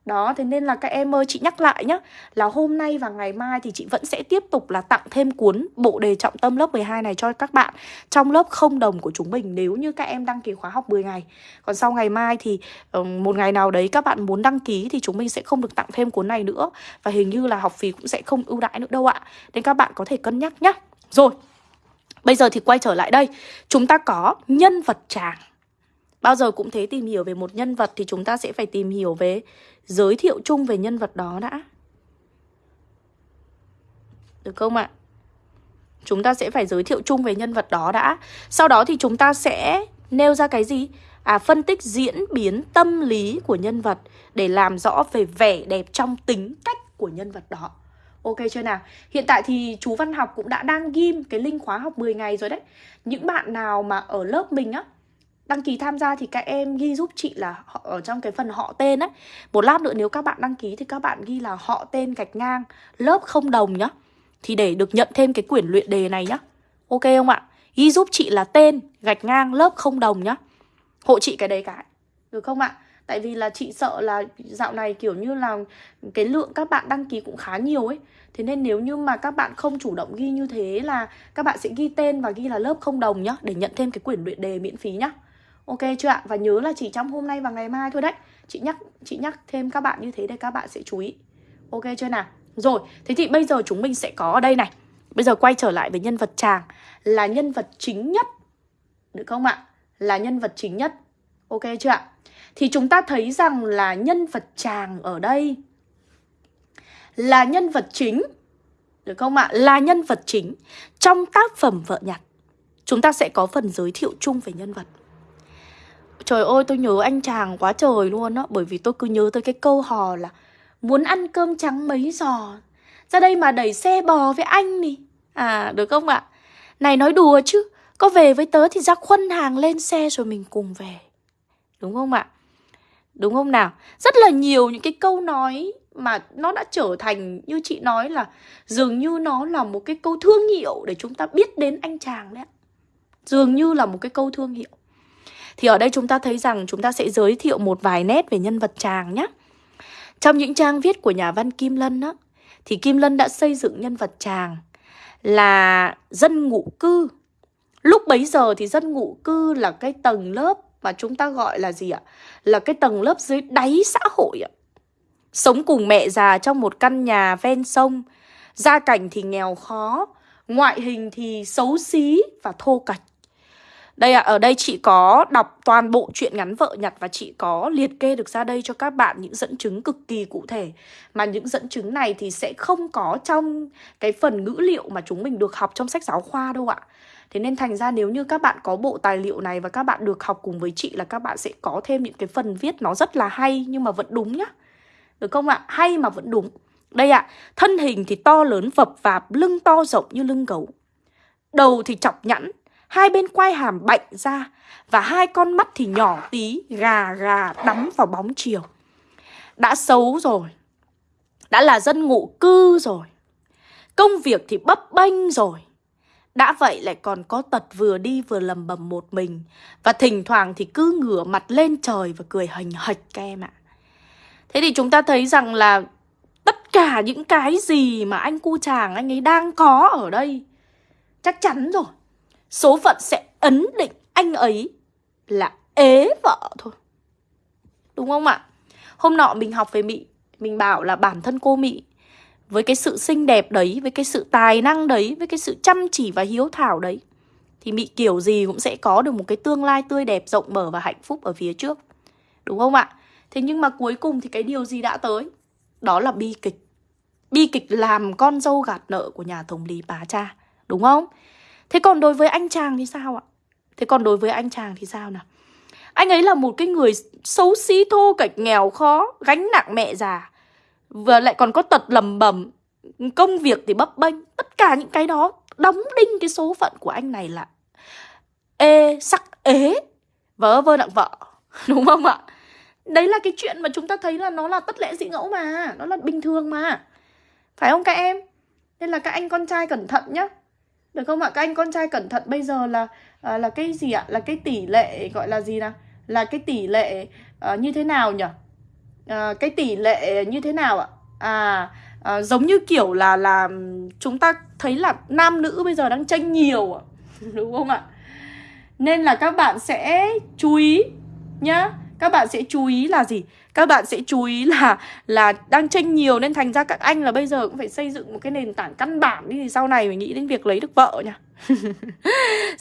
Đó, thế nên là các em ơi, chị nhắc lại nhé Là hôm nay và ngày mai thì chị vẫn sẽ tiếp tục là tặng thêm cuốn bộ đề trọng tâm lớp 12 này cho các bạn Trong lớp không đồng của chúng mình nếu như các em đăng ký khóa học 10 ngày. Còn sau ngày mai thì ờ, một ngày nào đấy các bạn muốn đăng ký thì chúng mình sẽ không được tặng thêm cuốn này nữa. Và hình như là học phí cũng sẽ không ưu đãi nữa đâu ạ. Nên các bạn có thể cân nhắc nhé Rồi, bây giờ thì quay trở lại đây Chúng ta có nhân vật chàng Bao giờ cũng thế tìm hiểu về một nhân vật thì chúng ta sẽ phải tìm hiểu về giới thiệu chung về nhân vật đó đã. Được không ạ? Chúng ta sẽ phải giới thiệu chung về nhân vật đó đã. Sau đó thì chúng ta sẽ nêu ra cái gì? À, phân tích diễn biến tâm lý của nhân vật để làm rõ về vẻ đẹp trong tính cách của nhân vật đó. Ok chưa nào? Hiện tại thì chú Văn Học cũng đã đang ghim cái link khóa học 10 ngày rồi đấy. Những bạn nào mà ở lớp mình á đăng ký tham gia thì các em ghi giúp chị là họ, ở trong cái phần họ tên ấy một lát nữa nếu các bạn đăng ký thì các bạn ghi là họ tên gạch ngang lớp không đồng nhá. Thì để được nhận thêm cái quyển luyện đề này nhá. Ok không ạ? Ghi giúp chị là tên gạch ngang lớp không đồng nhá. Hộ chị cái đấy cái. Được không ạ? Tại vì là chị sợ là dạo này kiểu như là cái lượng các bạn đăng ký cũng khá nhiều ấy thế nên nếu như mà các bạn không chủ động ghi như thế là các bạn sẽ ghi tên và ghi là lớp không đồng nhá để nhận thêm cái quyển luyện đề miễn phí nhá Ok chưa ạ? Và nhớ là chỉ trong hôm nay và ngày mai thôi đấy Chị nhắc chị nhắc thêm các bạn như thế để các bạn sẽ chú ý Ok chưa nào? Rồi, thế thì bây giờ chúng mình sẽ có ở đây này Bây giờ quay trở lại với nhân vật chàng Là nhân vật chính nhất Được không ạ? Là nhân vật chính nhất Ok chưa ạ? Thì chúng ta thấy rằng là nhân vật chàng ở đây Là nhân vật chính, Được không ạ? Là nhân vật chính Trong tác phẩm Vợ Nhặt. Chúng ta sẽ có phần giới thiệu chung về nhân vật. Trời ơi, tôi nhớ anh chàng quá trời luôn á, Bởi vì tôi cứ nhớ tới cái câu hò là Muốn ăn cơm trắng mấy giò? Ra đây mà đẩy xe bò với anh đi. À được không ạ? Này, nói đùa chứ, Có về với tớ thì ra khuân hàng lên xe rồi mình cùng về. Đúng không ạ? Đúng không nào Rất là nhiều những cái câu nói Mà nó đã trở thành như chị nói là Dường như nó là một cái câu thương hiệu Để chúng ta biết đến anh chàng đấy Dường như là một cái câu thương hiệu thì ở đây chúng ta thấy rằng chúng ta sẽ giới thiệu một vài nét về nhân vật chàng nhé. Trong những trang viết của nhà văn Kim Lân á, thì Kim Lân đã xây dựng nhân vật chàng là dân ngụ cư. Lúc bấy giờ thì dân ngụ cư là cái tầng lớp mà chúng ta gọi là gì ạ? Là cái tầng lớp dưới đáy xã hội ạ. Sống cùng mẹ già trong một căn nhà ven sông, gia cảnh thì nghèo khó, ngoại hình thì xấu xí và thô cạch. Đây ạ, à, ở đây chị có đọc toàn bộ chuyện ngắn vợ nhặt và chị có liệt kê được ra đây cho các bạn những dẫn chứng cực kỳ cụ thể. Mà những dẫn chứng này thì sẽ không có trong cái phần ngữ liệu mà chúng mình được học trong sách giáo khoa đâu ạ. Thế nên thành ra nếu như các bạn có bộ tài liệu này và các bạn được học cùng với chị là các bạn sẽ có thêm những cái phần viết nó rất là hay nhưng mà vẫn đúng nhá. Được không ạ? Hay mà vẫn đúng. Đây ạ, thân hình thì to lớn vập vạp, lưng to rộng như lưng gấu. Đầu thì chọc nhẵn, Hai bên quai hàm bạnh ra Và hai con mắt thì nhỏ tí Gà gà đắm vào bóng chiều đã xấu rồi Đã là dân ngụ cư rồi Công việc thì bấp bênh rồi đã vậy lại còn có tật vừa đi vừa lầm bầm một mình. Và thỉnh thoảng thì cứ ngửa mặt lên trời và cười hình hạch các em ạ. Thế thì chúng ta thấy rằng là tất cả những cái gì mà anh cu chàng anh ấy đang có ở đây, Chắc chắn rồi. Số phận sẽ ấn định anh ấy là ế vợ thôi. Đúng không ạ? Hôm nọ mình học về Mị Mình bảo là bản thân cô Mị với cái sự xinh đẹp đấy, với cái sự tài năng đấy, với cái sự chăm chỉ và hiếu thảo đấy thì Mị kiểu gì cũng sẽ có được một cái tương lai tươi đẹp, rộng mở và hạnh phúc ở phía trước. Đúng không ạ? Thế nhưng mà cuối cùng thì cái điều gì đã tới? Đó là bi kịch. Bi kịch làm con dâu gạt nợ của nhà thống lý bá cha. Đúng không? Thế còn đối với anh chàng thì sao ạ? Thế còn đối với anh chàng thì sao nào? Anh ấy là một cái người xấu xí thô kệch nghèo khó, gánh nặng mẹ già. Vừa lại còn có tật lầm bầm Công việc thì bấp bênh Tất cả những cái đó đóng đinh cái số phận của anh này là Ê, sắc ế Vớ vơ nặng vợ Đúng không ạ? Đấy là cái chuyện mà chúng ta thấy là nó là tất lẽ dị ngẫu mà Nó là bình thường mà Phải không các em? Nên là các anh con trai cẩn thận nhá Được không ạ? Các anh con trai cẩn thận bây giờ là à, là cái gì ạ? Là cái tỷ lệ gọi là gì nào? Là cái tỷ lệ à, như thế nào nhỉ? À, cái tỷ lệ như thế nào ạ? À, à giống như kiểu là là chúng ta thấy là nam nữ bây giờ đang tranh nhiều đúng không ạ? Nên là các bạn sẽ chú ý nhá. Các bạn sẽ chú ý là gì? Các bạn sẽ chú ý là là đang tranh nhiều nên thành ra các anh là bây giờ cũng phải xây dựng một cái nền tảng căn bản đi thì sau này mình nghĩ đến việc lấy được vợ nha.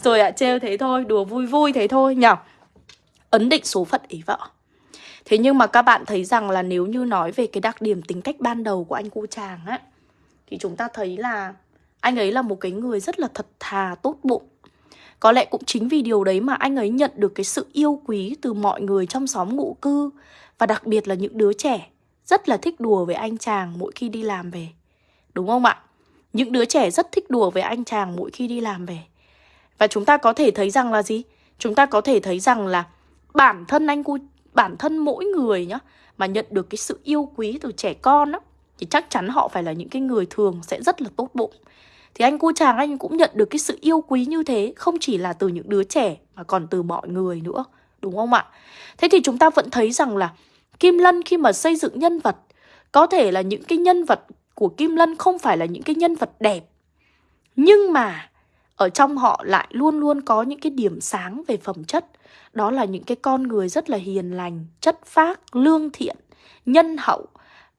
Rồi ạ, à, trêu thế thôi, đùa vui vui thế thôi nhỉ. Ấn định số phận ý vợ. Thế nhưng mà các bạn thấy rằng là nếu như nói về cái đặc điểm tính cách ban đầu của anh cu chàng á Thì chúng ta thấy là anh ấy là một cái người rất là thật thà, tốt bụng Có lẽ cũng chính vì điều đấy mà anh ấy nhận được cái sự yêu quý từ mọi người trong xóm ngụ cư Và đặc biệt là những đứa trẻ rất là thích đùa với anh chàng mỗi khi đi làm về Đúng không ạ? Những đứa trẻ rất thích đùa với anh chàng mỗi khi đi làm về Và chúng ta có thể thấy rằng là gì? Chúng ta có thể thấy rằng là bản thân anh cu bản thân mỗi người nhá, mà nhận được cái sự yêu quý từ trẻ con á, thì chắc chắn họ phải là những cái người thường sẽ rất là tốt bụng. Thì anh cô chàng anh cũng nhận được cái sự yêu quý như thế, không chỉ là từ những đứa trẻ mà còn từ mọi người nữa, đúng không ạ? Thế thì chúng ta vẫn thấy rằng là kim lân khi mà xây dựng nhân vật, có thể là những cái nhân vật của kim lân không phải là những cái nhân vật đẹp, nhưng mà ở trong họ lại luôn luôn có những cái điểm sáng về phẩm chất đó là những cái con người rất là hiền lành, chất phác, lương thiện, nhân hậu,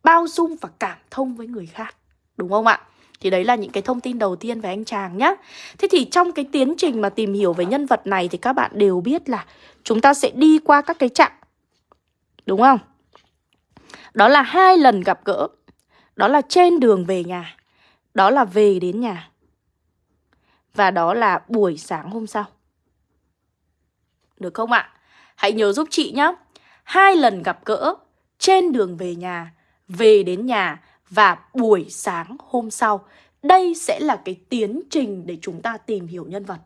bao dung và cảm thông với người khác. Đúng không ạ? Thì đấy là những cái thông tin đầu tiên về anh chàng nhé. Thế thì trong cái tiến trình mà tìm hiểu về nhân vật này thì các bạn đều biết là chúng ta sẽ đi qua các cái chặng. Đúng không? Đó là hai lần gặp gỡ. Đó là trên đường về nhà. Đó là về đến nhà. Và đó là buổi sáng hôm sau. Được không ạ? Hãy nhớ giúp chị nhé. Hai lần gặp gỡ trên đường về nhà, về đến nhà và buổi sáng hôm sau. Đây sẽ là cái tiến trình để chúng ta tìm hiểu nhân vật.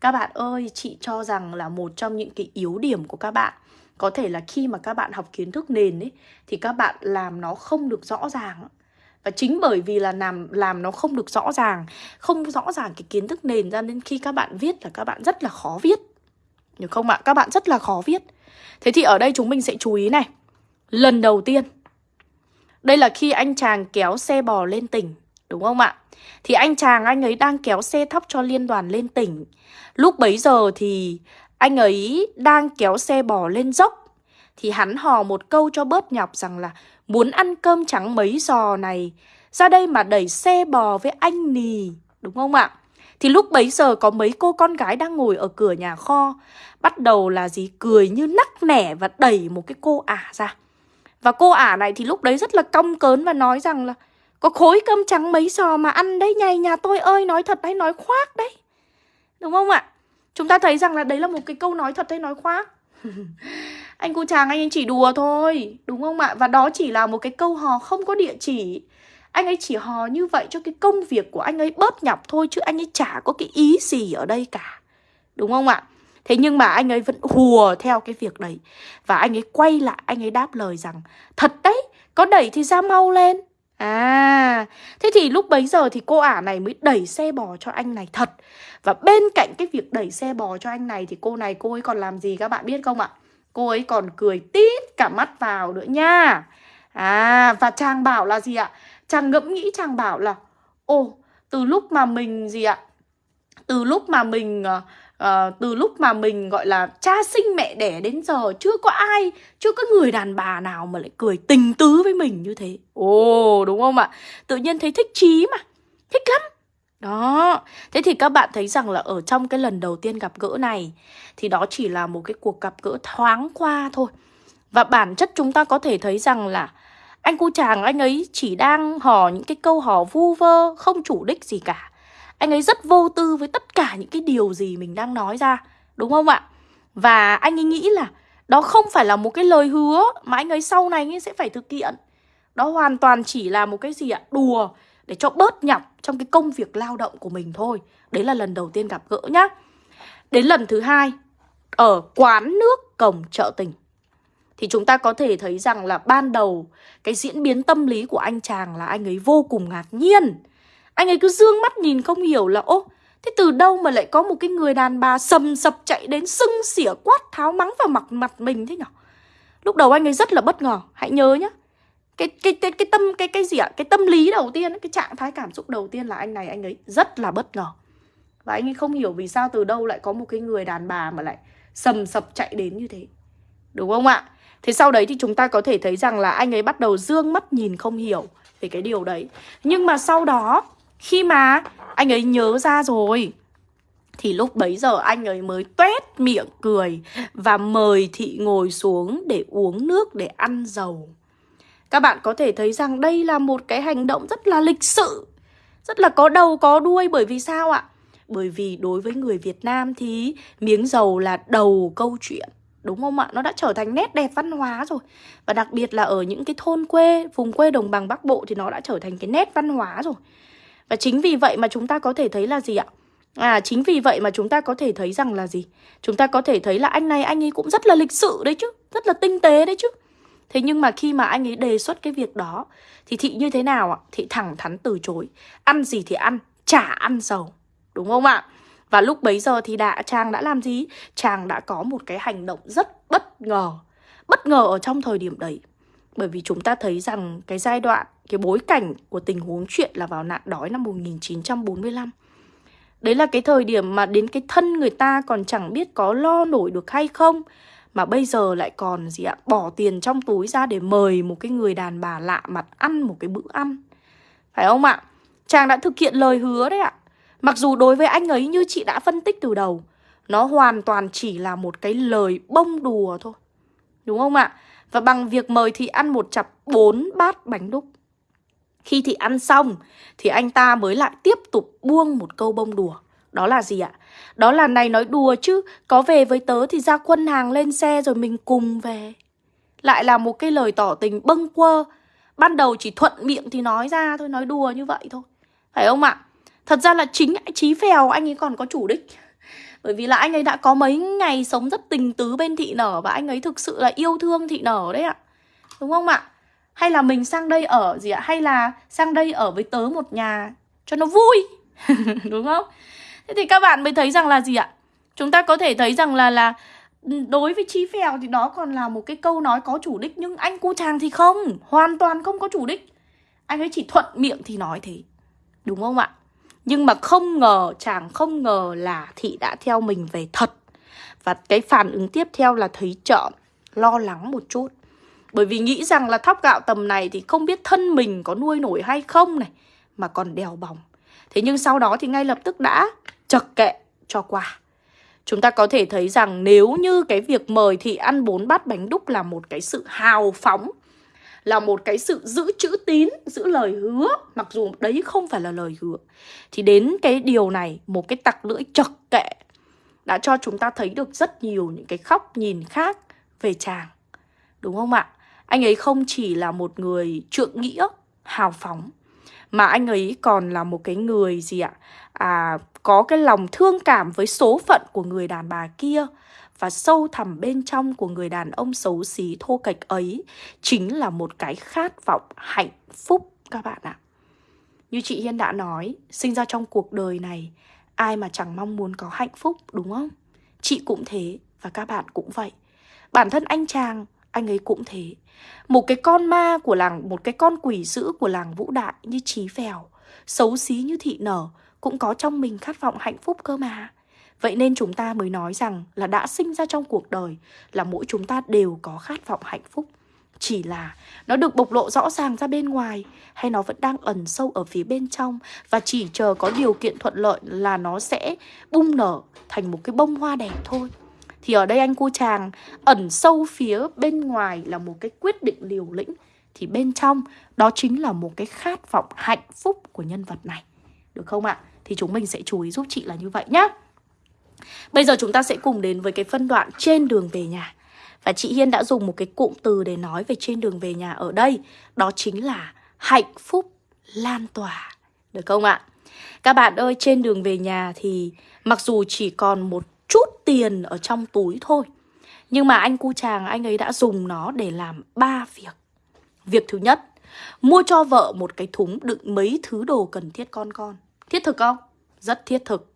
Các bạn ơi, chị cho rằng là một trong những cái yếu điểm của các bạn có thể là khi mà các bạn học kiến thức nền ấy thì các bạn làm nó không được rõ ràng và chính bởi vì là làm làm nó không được rõ ràng không rõ ràng cái kiến thức nền ra nên khi các bạn viết là các bạn rất là khó viết được không ạ? Các bạn rất là khó viết Thế thì ở đây chúng mình sẽ chú ý này Lần đầu tiên, Đây là khi anh chàng kéo xe bò lên tỉnh, Đúng không ạ? Thì anh chàng anh ấy đang kéo xe thóc cho liên đoàn lên tỉnh Lúc bấy giờ thì anh ấy đang kéo xe bò lên dốc Thì hắn hò một câu cho bớt nhọc rằng là Muốn ăn cơm trắng mấy giò này, Ra đây mà đẩy xe bò với anh nì Đúng không ạ? Thì lúc bấy giờ có mấy cô con gái đang ngồi ở cửa nhà kho, Bắt đầu là gì cười như nắc nẻ và đẩy một cái cô ả ra Và cô ả này thì lúc đấy rất là cong cớn và nói rằng là, Có khối cơm trắng mấy sò mà ăn đấy nhầy nhà tôi ơi, nói thật đấy, nói khoác đấy Đúng không ạ? Chúng ta thấy rằng là đấy là một cái câu nói thật hay nói khoác Anh cô chàng anh chỉ đùa thôi, Đúng không ạ? Và đó chỉ là một cái câu hò không có địa chỉ anh ấy chỉ hò như vậy cho cái công việc của anh ấy bớt nhọc thôi Chứ anh ấy chả có cái ý gì ở đây cả Đúng không ạ? Thế nhưng mà anh ấy vẫn hùa theo cái việc đấy Và anh ấy quay lại anh ấy đáp lời rằng Thật đấy Có đẩy thì ra mau lên À, thế thì lúc bấy giờ thì cô ả này mới đẩy xe bò cho anh này thật Và bên cạnh cái việc đẩy xe bò cho anh này thì cô này cô ấy còn làm gì các bạn biết không ạ? Cô ấy còn cười tít cả mắt vào nữa nha À, và chàng bảo là gì ạ? Chàng ngẫm nghĩ chàng bảo là Ồ, từ lúc mà mình gì ạ? Từ lúc mà mình uh, uh, từ lúc mà mình gọi là cha sinh mẹ đẻ đến giờ chưa có ai chưa có người đàn bà nào mà lại cười tình tứ với mình như thế. Ồ đúng không ạ? Tự nhiên thấy thích chí mà thích lắm. Đó thế thì các bạn thấy rằng là ở trong cái lần đầu tiên gặp gỡ này thì đó chỉ là một cái cuộc gặp gỡ thoáng qua thôi. Và bản chất chúng ta có thể thấy rằng là anh cu chàng anh ấy chỉ đang hò những cái câu hò vu vơ, không chủ đích gì cả. Anh ấy rất vô tư với tất cả những cái điều gì mình đang nói ra, Đúng không ạ? Và anh ấy nghĩ là đó không phải là một cái lời hứa mà anh ấy sau này anh ấy sẽ phải thực hiện. Đó hoàn toàn chỉ là một cái gì ạ? Đùa để cho bớt nhọc trong cái công việc lao động của mình thôi. Đấy là lần đầu tiên gặp gỡ nhá. Đến lần thứ hai, Ở quán nước cổng chợ tình. Thì chúng ta có thể thấy rằng là ban đầu Cái diễn biến tâm lý của anh chàng là anh ấy vô cùng ngạc nhiên. Anh ấy cứ dương mắt nhìn không hiểu là, Ô, thế từ đâu mà lại có một cái người đàn bà sầm sập chạy đến sưng xỉa quát tháo mắng vào mặt mặt mình thế nhở? Lúc đầu anh ấy rất là bất ngờ, Hãy nhớ nhá. Cái cái cái cái tâm, cái cái gì ạ? Cái tâm lý đầu tiên cái trạng thái cảm xúc đầu tiên là anh này, anh ấy rất là bất ngờ. Và anh ấy không hiểu vì sao từ đâu lại có một cái người đàn bà mà lại sầm sập chạy đến như thế. Đúng không ạ? Thế sau đấy thì chúng ta có thể thấy rằng là anh ấy bắt đầu dương mắt nhìn không hiểu về cái điều đấy nhưng mà sau đó khi mà anh ấy nhớ ra rồi thì lúc bấy giờ anh ấy mới tuét miệng cười và mời thị ngồi xuống để uống nước để ăn dầu. Các bạn có thể thấy rằng đây là một cái hành động rất là lịch sự, rất là có đầu có đuôi bởi vì sao ạ? Bởi vì đối với người Việt Nam thì miếng dầu là đầu câu chuyện. Đúng không ạ? Nó đã trở thành nét đẹp văn hóa rồi Và đặc biệt là ở những cái thôn quê, vùng quê đồng bằng Bắc Bộ thì nó đã trở thành cái nét văn hóa rồi và chính vì vậy mà chúng ta có thể thấy là gì ạ? À chính vì vậy mà chúng ta có thể thấy rằng là gì? Chúng ta có thể thấy là anh này anh ấy cũng rất là lịch sự đấy chứ Rất là tinh tế đấy chứ Thế nhưng mà khi mà anh ấy đề xuất cái việc đó Thì thị như thế nào ạ? Thị thẳng thắn từ chối Ăn gì thì ăn, chả ăn dầu Đúng không ạ? Và lúc bấy giờ thì đã chàng đã làm gì? Chàng đã có một cái hành động rất bất ngờ Bất ngờ ở trong thời điểm đấy bởi vì chúng ta thấy rằng cái giai đoạn, cái bối cảnh của tình huống chuyện là vào nạn đói năm 1945. Đấy là cái thời điểm mà đến cái thân người ta còn chẳng biết có lo nổi được hay không Mà bây giờ lại còn gì ạ Bỏ tiền trong túi ra để mời một cái người đàn bà lạ mặt ăn một cái bữa ăn Phải không ạ? Chàng đã thực hiện lời hứa đấy ạ Mặc dù đối với anh ấy như chị đã phân tích từ đầu, Nó hoàn toàn chỉ là một cái lời bông đùa thôi Đúng không ạ? Và bằng việc mời Thị ăn một chặp bốn bát bánh đúc Khi Thị ăn xong, Thì anh ta mới lại tiếp tục buông một câu bông đùa Đó là gì ạ? Đó là này nói đùa chứ, Có về với tớ thì ra quân hàng lên xe rồi mình cùng về Lại là một cái lời tỏ tình bâng quơ Ban đầu chỉ thuận miệng thì nói ra thôi, Nói đùa như vậy thôi Phải không ạ? Thật ra là chính Chí Phèo anh ấy còn có chủ đích bởi vì là anh ấy đã có mấy ngày sống rất tình tứ bên thị nở Và anh ấy thực sự là yêu thương thị nở đấy ạ Đúng không ạ? Hay là mình sang đây ở gì ạ? Hay là sang đây ở với tớ một nhà cho nó vui Đúng không? Thế thì các bạn mới thấy rằng là gì ạ? Chúng ta có thể thấy rằng là là ừ, Đối với Chí Phèo thì đó còn là một cái câu nói có chủ đích Nhưng anh cu chàng thì không, Hoàn toàn không có chủ đích Anh ấy chỉ thuận miệng thì nói thế Đúng không ạ? Nhưng mà không ngờ, chàng không ngờ là thị đã theo mình về thật. Và cái phản ứng tiếp theo là thấy trợn, lo lắng một chút. Bởi vì nghĩ rằng là thóc gạo tầm này thì không biết thân mình có nuôi nổi hay không này, mà còn đèo bỏng. Thế nhưng sau đó thì ngay lập tức đã chật kệ cho qua. Chúng ta có thể thấy rằng nếu như cái việc mời thị ăn bốn bát bánh đúc là một cái sự hào phóng là một cái sự giữ chữ tín, giữ lời hứa Mặc dù đấy không phải là lời hứa Thì đến cái điều này, một cái tặc lưỡi chật kệ Đã cho chúng ta thấy được rất nhiều những cái khóc nhìn khác về chàng Đúng không ạ? Anh ấy không chỉ là một người trượng nghĩa, hào phóng Mà anh ấy còn là một cái người gì ạ? À, có cái lòng thương cảm với số phận của người đàn bà kia và sâu thẳm bên trong của người đàn ông xấu xí thô kệch ấy chính là một cái khát vọng hạnh phúc các bạn ạ. Như chị Hiên đã nói, sinh ra trong cuộc đời này, ai mà chẳng mong muốn có hạnh phúc đúng không? Chị cũng thế và các bạn cũng vậy. Bản thân anh chàng, anh ấy cũng thế. Một cái con ma của làng, một cái con quỷ dữ của làng Vũ Đại như Trí Phèo, xấu xí như Thị Nở, cũng có trong mình khát vọng hạnh phúc cơ mà. Vậy nên chúng ta mới nói rằng là đã sinh ra trong cuộc đời là mỗi chúng ta đều có khát vọng hạnh phúc. Chỉ là nó được bộc lộ rõ ràng ra bên ngoài hay nó vẫn đang ẩn sâu ở phía bên trong và chỉ chờ có điều kiện thuận lợi là nó sẽ bung nở thành một cái bông hoa đẹp thôi. Thì ở đây anh cô chàng ẩn sâu phía bên ngoài là một cái quyết định liều lĩnh Thì bên trong đó chính là một cái khát vọng hạnh phúc của nhân vật này Được không ạ? Thì chúng mình sẽ chú ý giúp chị là như vậy nhé Bây giờ chúng ta sẽ cùng đến với cái phân đoạn trên đường về nhà. Và chị Hiên đã dùng một cái cụm từ để nói về trên đường về nhà ở đây Đó chính là hạnh phúc lan tỏa. Được không ạ? Các bạn ơi, trên đường về nhà thì mặc dù chỉ còn một chút tiền ở trong túi thôi Nhưng mà anh cu chàng anh ấy đã dùng nó để làm ba việc. Việc thứ nhất Mua cho vợ một cái thúng đựng mấy thứ đồ cần thiết con con. Thiết thực không? Rất thiết thực.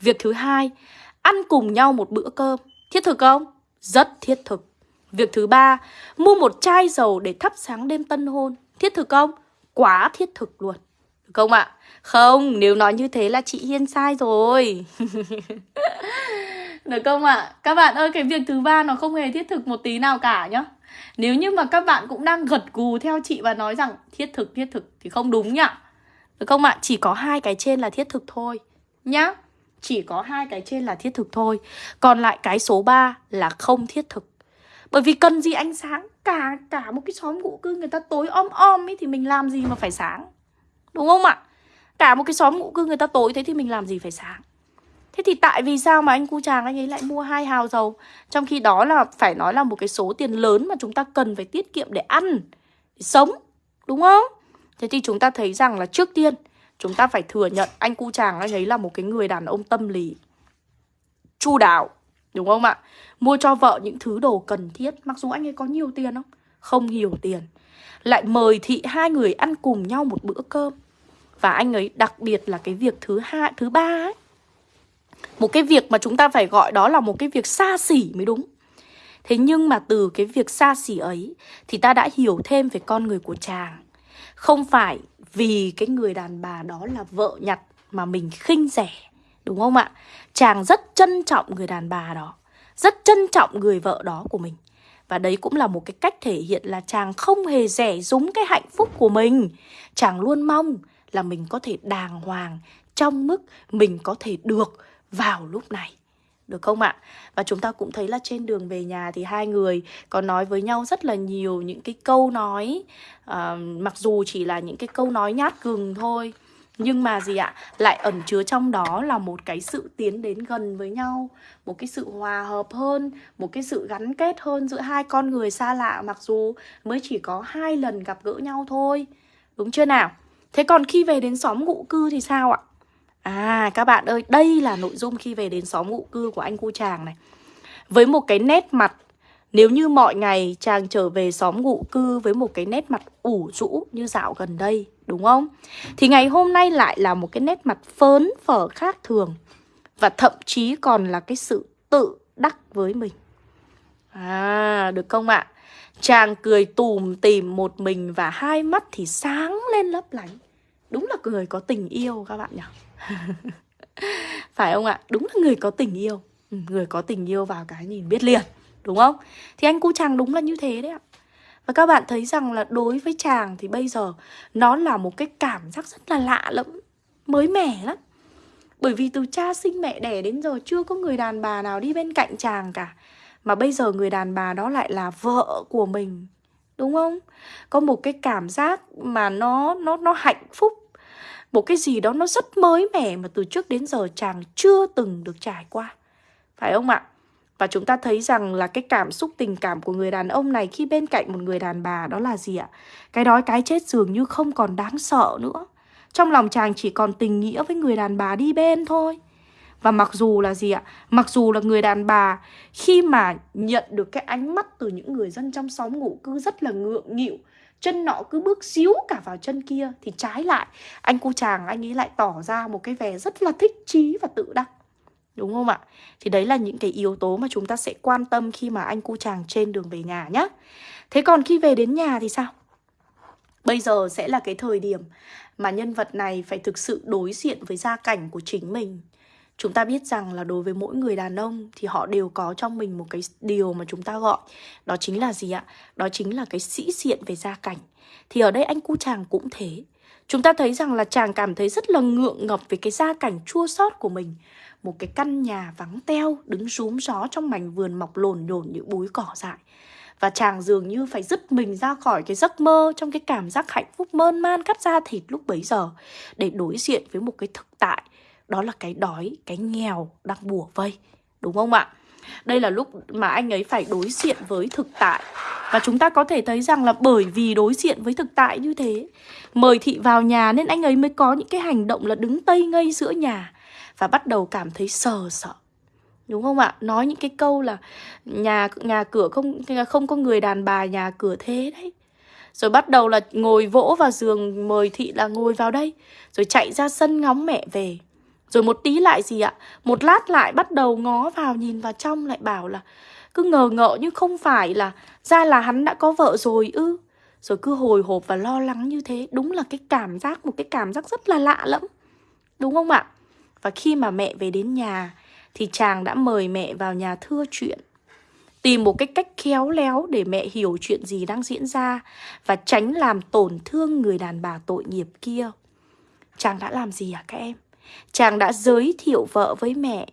Việc thứ hai Ăn cùng nhau một bữa cơm Thiết thực không? Rất thiết thực Việc thứ ba Mua một chai dầu để thắp sáng đêm tân hôn Thiết thực không? Quá thiết thực luôn Được không ạ? Không, nếu nói như thế là chị Hiên sai rồi Được không ạ? À? Các bạn ơi, cái việc thứ ba nó không hề thiết thực một tí nào cả nhá Nếu như mà các bạn cũng đang gật gù theo chị và nói rằng thiết thực, thiết thực thì không đúng nhá Được không ạ? À? Chỉ có hai cái trên là thiết thực thôi Nhá chỉ có hai cái trên là thiết thực thôi, Còn lại cái số 3 là không thiết thực Bởi vì cần gì ánh sáng, Cả cả một cái xóm ngụ cư người ta tối om om ấy Thì mình làm gì mà phải sáng, Đúng không ạ? Cả một cái xóm ngụ cư người ta tối thế thì mình làm gì phải sáng Thế thì tại vì sao mà anh cu chàng anh ấy lại mua hai hào dầu Trong khi đó là phải nói là một cái số tiền lớn mà chúng ta cần phải tiết kiệm để ăn, Để sống, Đúng không? Thế thì chúng ta thấy rằng là trước tiên Chúng ta phải thừa nhận, anh cu chàng anh ấy là một cái người đàn ông tâm lý Chu đáo, Đúng không ạ? Mua cho vợ những thứ đồ cần thiết, Mặc dù anh ấy có nhiều tiền không? Không nhiều tiền. Lại mời thị hai người ăn cùng nhau một bữa cơm. Và anh ấy đặc biệt là cái việc thứ hai, thứ ba ấy. Một cái việc mà chúng ta phải gọi đó là một cái việc xa xỉ mới đúng. Thế nhưng mà từ cái việc xa xỉ ấy, Thì ta đã hiểu thêm về con người của chàng. Không phải vì cái người đàn bà đó là vợ nhặt mà mình khinh rẻ, Đúng không ạ? Chàng rất trân trọng người đàn bà đó, Rất trân trọng người vợ đó của mình. Và đấy cũng là một cái cách thể hiện là chàng không hề rẻ rúng cái hạnh phúc của mình. Chàng luôn mong là mình có thể đàng hoàng Trong mức mình có thể được vào lúc này được không ạ? Và chúng ta cũng thấy là trên đường về nhà thì hai người có nói với nhau rất là nhiều những cái câu nói uh, Mặc dù chỉ là những cái câu nói nhát gừng thôi Nhưng mà gì ạ? Lại ẩn chứa trong đó là một cái sự tiến đến gần với nhau Một cái sự hòa hợp hơn Một cái sự gắn kết hơn giữa hai con người xa lạ Mặc dù mới chỉ có hai lần gặp gỡ nhau thôi Đúng chưa nào? Thế còn khi về đến xóm ngụ cư thì sao ạ? À các bạn ơi, đây là nội dung khi về đến xóm ngụ cư của anh cu chàng này Với một cái nét mặt Nếu như mọi ngày chàng trở về xóm ngụ cư với một cái nét mặt ủ rũ như dạo gần đây Đúng không? Thì ngày hôm nay lại là một cái nét mặt phớn phở khác thường Và thậm chí còn là cái sự tự đắc với mình À, được không ạ? Chàng cười tùm tìm một mình và hai mắt thì sáng lên lấp lánh Đúng là người có tình yêu các bạn nhỉ? Phải không ạ? Đúng là người có tình yêu ừ, Người có tình yêu vào cái nhìn biết liền, Đúng không? Thì anh cu chàng đúng là như thế đấy ạ Và các bạn thấy rằng là đối với chàng thì bây giờ Nó là một cái cảm giác rất là lạ lẫm, Mới mẻ lắm Bởi vì từ cha sinh mẹ đẻ đến giờ Chưa có người đàn bà nào đi bên cạnh chàng cả Mà bây giờ người đàn bà đó lại là vợ của mình, Đúng không? Có một cái cảm giác mà nó nó nó hạnh phúc một cái gì đó nó rất mới mẻ mà từ trước đến giờ chàng chưa từng được trải qua. Phải không ạ? Và chúng ta thấy rằng là cái cảm xúc, tình cảm của người đàn ông này khi bên cạnh một người đàn bà đó là gì ạ? Cái đói cái chết dường như không còn đáng sợ nữa. Trong lòng chàng chỉ còn tình nghĩa với người đàn bà đi bên thôi. Và mặc dù là gì ạ? Mặc dù là người đàn bà khi mà nhận được cái ánh mắt từ những người dân trong xóm ngủ cư rất là ngượng nghịu chân nọ cứ bước xíu cả vào chân kia thì trái lại. Anh cu chàng, anh ấy lại tỏ ra một cái vẻ rất là thích chí và tự đắc. Đúng không ạ? Thì đấy là những cái yếu tố mà chúng ta sẽ quan tâm khi mà anh cu chàng trên đường về nhà nhé thế còn khi về đến nhà thì sao? Bây giờ sẽ là cái thời điểm mà nhân vật này phải thực sự đối diện với gia cảnh của chính mình. Chúng ta biết rằng là đối với mỗi người đàn ông thì họ đều có trong mình một cái điều mà chúng ta gọi. Đó chính là gì ạ? Đó chính là cái sĩ diện về gia cảnh. Thì ở đây anh cu chàng cũng thế. Chúng ta thấy rằng là chàng cảm thấy rất là ngượng ngập về cái gia cảnh chua xót của mình. Một cái căn nhà vắng teo, đứng rúm gió trong mảnh vườn mọc lồn nhồn những búi cỏ dại. Và chàng dường như phải dứt mình ra khỏi cái giấc mơ trong cái cảm giác hạnh phúc mơn man cắt da thịt lúc bấy giờ để đối diện với một cái thực tại đó là cái đói, cái nghèo đang bùa vây Đúng không ạ? Đây là lúc mà anh ấy phải đối diện với thực tại Và chúng ta có thể thấy rằng là bởi vì đối diện với thực tại như thế Mời thị vào nhà nên anh ấy mới có những cái hành động là đứng tây ngây giữa nhà Và bắt đầu cảm thấy sờ sợ Đúng không ạ? Nói những cái câu là nhà nhà cửa không không có người đàn bà nhà cửa thế đấy rồi bắt đầu là ngồi vỗ vào giường mời thị là ngồi vào đây Rồi chạy ra sân ngóng mẹ về rồi một tí lại gì ạ? Một lát lại bắt đầu ngó vào nhìn vào trong lại bảo là cứ ngờ ngợ nhưng không phải là ra là hắn đã có vợ rồi ư. Rồi cứ hồi hộp và lo lắng như thế. Đúng là cái cảm giác, một cái cảm giác rất là lạ lẫm. Đúng không ạ? Và khi mà mẹ về đến nhà thì chàng đã mời mẹ vào nhà thưa chuyện. Tìm một cái cách khéo léo để mẹ hiểu chuyện gì đang diễn ra và tránh làm tổn thương người đàn bà tội nghiệp kia. Chàng đã làm gì à các em? Chàng đã giới thiệu vợ với mẹ.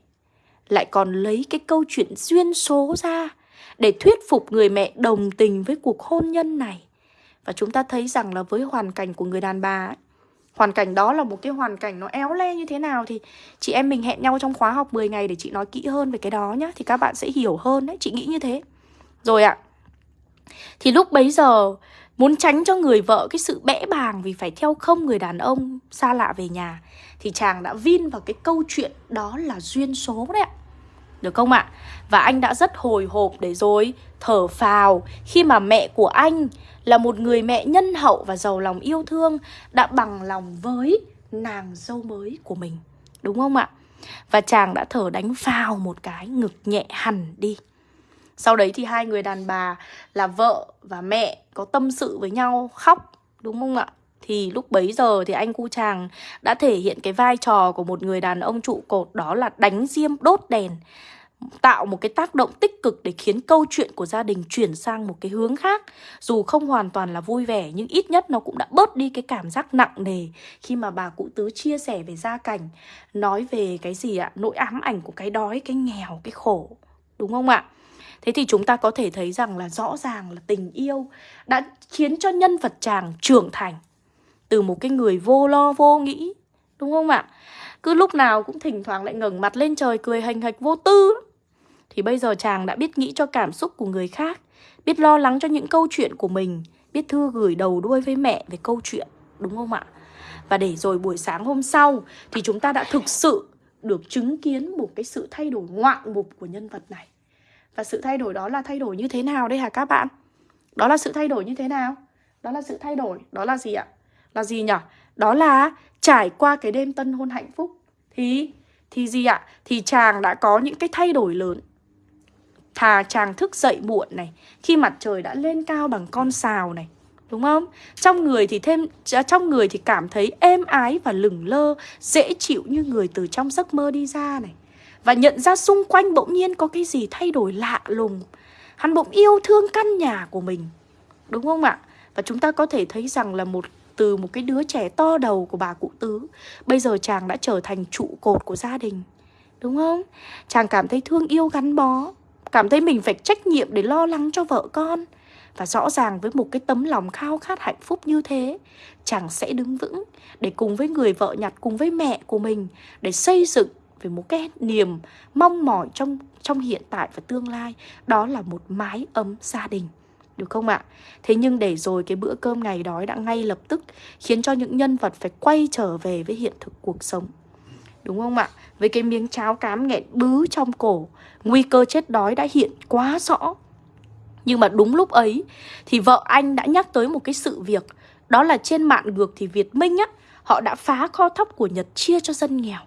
Lại còn lấy cái câu chuyện duyên số ra Để thuyết phục người mẹ đồng tình với cuộc hôn nhân này. Và chúng ta thấy rằng là với hoàn cảnh của người đàn bà ấy, Hoàn cảnh đó là một cái hoàn cảnh nó éo le như thế nào Thì chị em mình hẹn nhau trong khóa học 10 ngày để chị nói kỹ hơn về cái đó nhá Thì các bạn sẽ hiểu hơn đấy, chị nghĩ như thế. Rồi ạ Thì lúc bấy giờ Muốn tránh cho người vợ cái sự bẽ bàng vì phải theo không người đàn ông xa lạ về nhà, Thì chàng đã vin vào cái câu chuyện đó là duyên số đấy ạ Được không ạ? Và anh đã rất hồi hộp để rồi thở phào khi mà mẹ của anh là một người mẹ nhân hậu và giàu lòng yêu thương Đã bằng lòng với nàng dâu mới của mình Đúng không ạ? Và chàng đã thở đánh phào một cái, ngực nhẹ hẳn đi sau đấy thì hai người đàn bà là vợ và mẹ có tâm sự với nhau, khóc, đúng không ạ? Thì lúc bấy giờ thì anh cu chàng đã thể hiện cái vai trò của một người đàn ông trụ cột, đó là đánh diêm đốt đèn, tạo một cái tác động tích cực để khiến câu chuyện của gia đình chuyển sang một cái hướng khác. Dù không hoàn toàn là vui vẻ, nhưng ít nhất nó cũng đã bớt đi cái cảm giác nặng nề khi mà bà cụ tứ chia sẻ về gia cảnh, nói về cái gì ạ? Nỗi ám ảnh của cái đói, cái nghèo, cái khổ, đúng không ạ? Thế thì chúng ta có thể thấy rằng là rõ ràng là tình yêu đã khiến cho nhân vật chàng trưởng thành từ một cái người vô lo vô nghĩ, đúng không ạ? Cứ lúc nào cũng thỉnh thoảng lại ngẩng mặt lên trời cười hành hạch vô tư. Thì bây giờ chàng đã biết nghĩ cho cảm xúc của người khác, biết lo lắng cho những câu chuyện của mình, biết thư gửi đầu đuôi với mẹ về câu chuyện, đúng không ạ? Và để rồi buổi sáng hôm sau thì chúng ta đã thực sự được chứng kiến một cái sự thay đổi ngoạn mục của nhân vật này. Và sự thay đổi đó là thay đổi như thế nào đây hả các bạn? Đó là sự thay đổi như thế nào? Đó là sự thay đổi, đó là gì ạ? Là gì nhỉ? Đó là trải qua cái đêm tân hôn hạnh phúc Thì, thì gì ạ? Thì chàng đã có những cái thay đổi lớn Thà chàng thức dậy muộn này Khi mặt trời đã lên cao bằng con sào này Đúng không? Trong người thì thêm à, trong người thì cảm thấy êm ái và lửng lơ, dễ chịu như người từ trong giấc mơ đi ra này. Và nhận ra xung quanh bỗng nhiên có cái gì thay đổi lạ lùng Hắn bỗng yêu thương căn nhà của mình, Đúng không ạ? Và chúng ta có thể thấy rằng là một, từ một cái đứa trẻ to đầu của bà cụ tứ, Bây giờ chàng đã trở thành trụ cột của gia đình, Đúng không? Chàng cảm thấy thương yêu gắn bó, Cảm thấy mình phải trách nhiệm để lo lắng cho vợ con Và rõ ràng với một cái tấm lòng khao khát hạnh phúc như thế, Chàng sẽ đứng vững Để cùng với người vợ nhặt cùng với mẹ của mình, Để xây dựng về một cái niềm mong mỏi trong trong hiện tại và tương lai, đó là một mái ấm gia đình, được không ạ? Thế nhưng để rồi cái bữa cơm ngày đói đã ngay lập tức khiến cho những nhân vật phải quay trở về với hiện thực cuộc sống. Đúng không ạ? Với cái miếng cháo cám nghẹn bứ trong cổ, Nguy cơ chết đói đã hiện quá rõ Nhưng mà đúng lúc ấy Thì vợ anh đã nhắc tới một cái sự việc, Đó là trên mạng ngược thì Việt Minh á, Họ đã phá kho thóc của Nhật chia cho dân nghèo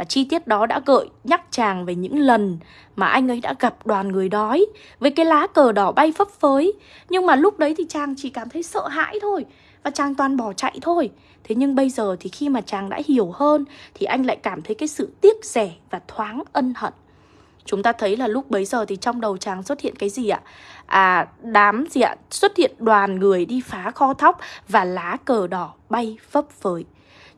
và chi tiết đó đã gợi nhắc chàng về những lần mà anh ấy đã gặp đoàn người đói với cái lá cờ đỏ bay phấp phới. Nhưng mà lúc đấy thì chàng chỉ cảm thấy sợ hãi thôi và chàng toàn bỏ chạy thôi. Thế nhưng bây giờ thì khi mà chàng đã hiểu hơn thì anh lại cảm thấy cái sự tiếc rẻ và thoáng ân hận. Chúng ta thấy là lúc bấy giờ thì trong đầu chàng xuất hiện cái gì ạ? À, đám gì ạ? Xuất hiện đoàn người đi phá kho thóc và lá cờ đỏ bay phấp phới.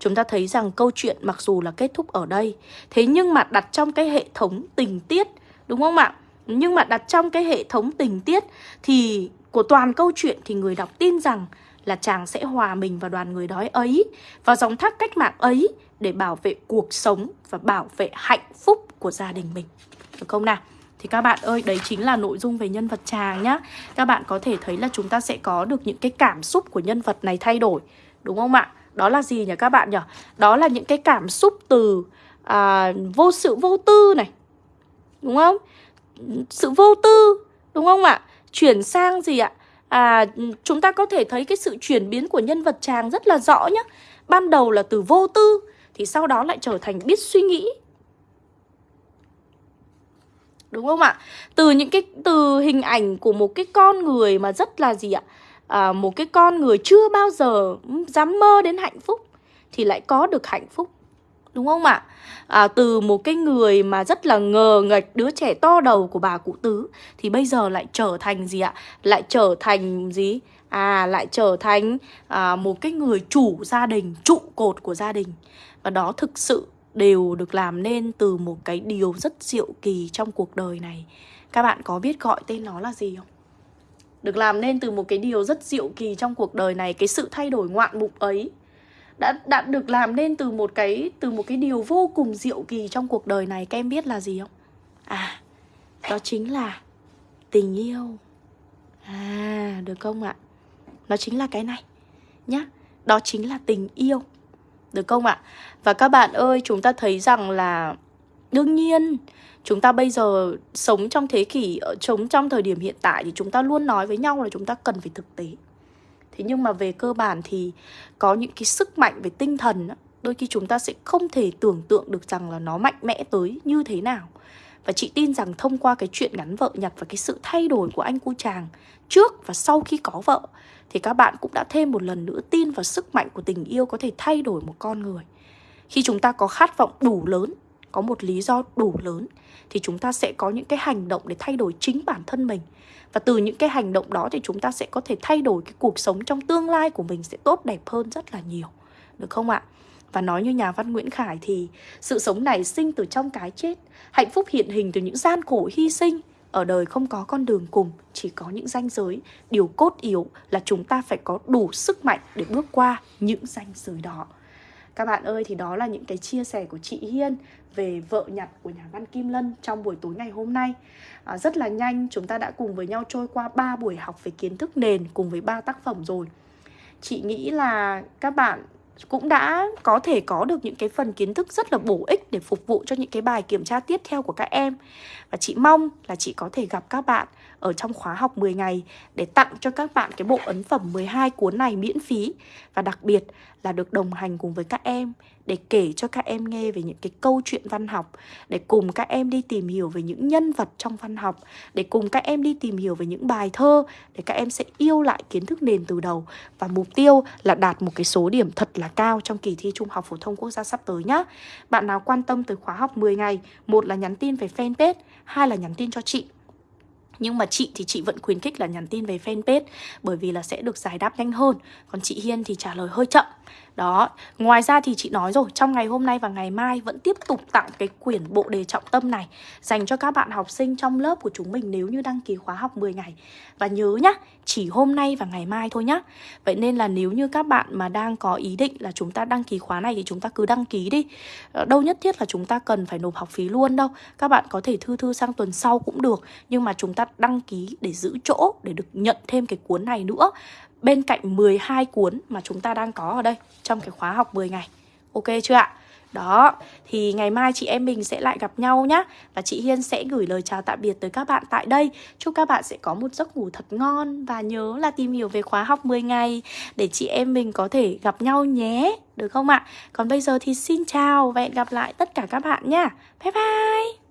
Chúng ta thấy rằng câu chuyện mặc dù là kết thúc ở đây Thế nhưng mà đặt trong cái hệ thống tình tiết Đúng không ạ? Nhưng mà đặt trong cái hệ thống tình tiết Thì của toàn câu chuyện thì người đọc tin rằng Là chàng sẽ hòa mình vào đoàn người đói ấy Vào dòng thác cách mạng ấy Để bảo vệ cuộc sống và bảo vệ hạnh phúc của gia đình mình Được không nào? Thì các bạn ơi, đấy chính là nội dung về nhân vật chàng nhá Các bạn có thể thấy là chúng ta sẽ có được những cái cảm xúc của nhân vật này thay đổi Đúng không ạ? Đó là gì nhỉ các bạn nhỉ? Đó là những cái cảm xúc từ à, vô sự vô tư này Đúng không? Sự vô tư Đúng không ạ? Chuyển sang gì ạ? À, chúng ta có thể thấy cái sự chuyển biến của nhân vật chàng rất là rõ nhá Ban đầu là từ vô tư Thì sau đó lại trở thành biết suy nghĩ Đúng không ạ? Từ những cái từ hình ảnh của một cái con người mà rất là gì ạ? à, À, một cái con người chưa bao giờ ừ, dám mơ đến hạnh phúc thì lại có được hạnh phúc. Đúng không ạ? À, từ một cái người mà rất là ngờ nghệch đứa trẻ to đầu của bà cụ tứ thì bây giờ lại trở thành gì ạ? Lại trở thành gì? À lại trở thành à, một cái người chủ gia đình trụ cột của gia đình. Và đó thực sự đều được làm nên từ một cái điều rất diệu kỳ trong cuộc đời này. Các bạn có biết gọi tên nó là gì không? Được làm nên từ một cái điều rất diệu kỳ trong cuộc đời này, cái sự thay đổi ngoạn mục ấy. Đã đã được làm nên từ một cái, từ một cái điều vô cùng diệu kỳ trong cuộc đời này, các em biết là gì không? À đó chính là tình yêu. À được không ạ? Nó chính là cái này nhá. Đó chính là tình yêu. Được không ạ? Và các bạn ơi, chúng ta thấy rằng là đương nhiên chúng ta bây giờ sống trong thế kỷ ờ, sống trong thời điểm hiện tại thì chúng ta luôn nói với nhau là chúng ta cần phải thực tế thế nhưng mà về cơ bản thì có những cái sức mạnh về tinh thần đôi khi chúng ta sẽ không thể tưởng tượng được rằng là nó mạnh mẽ tới như thế nào và chị tin rằng thông qua cái chuyện ngắn vợ nhặt và cái sự thay đổi của anh cu chàng trước và sau khi có vợ thì các bạn cũng đã thêm một lần nữa tin vào sức mạnh của tình yêu có thể thay đổi một con người. Khi chúng ta có khát vọng đủ lớn, có một lý do đủ lớn thì chúng ta sẽ có những cái hành động để thay đổi chính bản thân mình. Và từ những cái hành động đó thì chúng ta sẽ có thể thay đổi cái cuộc sống trong tương lai của mình sẽ tốt đẹp hơn rất là nhiều. Được không ạ? Và nói như nhà văn Nguyễn Khải thì sự sống này sinh từ trong cái chết, hạnh phúc hiện hình từ những gian khổ hy sinh, ở đời không có con đường cùng, chỉ có những ranh giới. Điều cốt yếu là chúng ta phải có đủ sức mạnh để bước qua những ranh giới đó. Các bạn ơi, thì đó là những cái chia sẻ của chị Hiên về vợ nhặt của nhà văn Kim Lân trong buổi tối ngày hôm nay. À, rất là nhanh chúng ta đã cùng với nhau trôi qua 3 buổi học về kiến thức nền cùng với ba tác phẩm rồi. Chị nghĩ là các bạn cũng đã có thể có được những cái phần kiến thức rất là bổ ích để phục vụ cho những cái bài kiểm tra tiếp theo của các em. Và chị mong là chị có thể gặp các bạn ở trong khóa học 10 ngày để tặng cho các bạn cái bộ ấn phẩm 12 cuốn này miễn phí. Và đặc biệt là được đồng hành cùng với các em để kể cho các em nghe về những cái câu chuyện văn học, để cùng các em đi tìm hiểu về những nhân vật trong văn học, để cùng các em đi tìm hiểu về những bài thơ để các em sẽ yêu lại kiến thức nền từ đầu. Và mục tiêu là đạt một cái số điểm thật là cao trong kỳ thi Trung học phổ thông quốc gia sắp tới nhá. Bạn nào quan tâm tới khóa học 10 ngày, một là nhắn tin về fanpage, hai là nhắn tin cho chị nhưng mà chị thì chị vẫn khuyến khích là nhắn tin về fanpage, Bởi vì là sẽ được giải đáp nhanh hơn. Còn chị Hiên thì trả lời hơi chậm đó, ngoài ra thì chị nói rồi, trong ngày hôm nay và ngày mai vẫn tiếp tục tặng cái quyển bộ đề trọng tâm này dành cho các bạn học sinh trong lớp của chúng mình nếu như đăng ký khóa học 10 ngày. Và nhớ nhá, chỉ hôm nay và ngày mai thôi nhá. Vậy nên là nếu như các bạn mà đang có ý định là chúng ta đăng ký khóa này thì chúng ta cứ đăng ký đi. Ờ, đâu nhất thiết là chúng ta cần phải nộp học phí luôn đâu. Các bạn có thể thư thư sang tuần sau cũng được, nhưng mà chúng ta đăng ký để giữ chỗ để được nhận thêm cái cuốn này nữa bên cạnh 12 cuốn mà chúng ta đang có ở đây trong cái khóa học 10 ngày. Ok chưa ạ? Đó, thì ngày mai chị em mình sẽ lại gặp nhau nhé Và chị Hiên sẽ gửi lời chào tạm biệt tới các bạn tại đây Chúc các bạn sẽ có một giấc ngủ thật ngon Và nhớ là tìm hiểu về khóa học 10 ngày Để chị em mình có thể gặp nhau nhé Được không ạ? Còn bây giờ thì xin chào và hẹn gặp lại tất cả các bạn nha Bye bye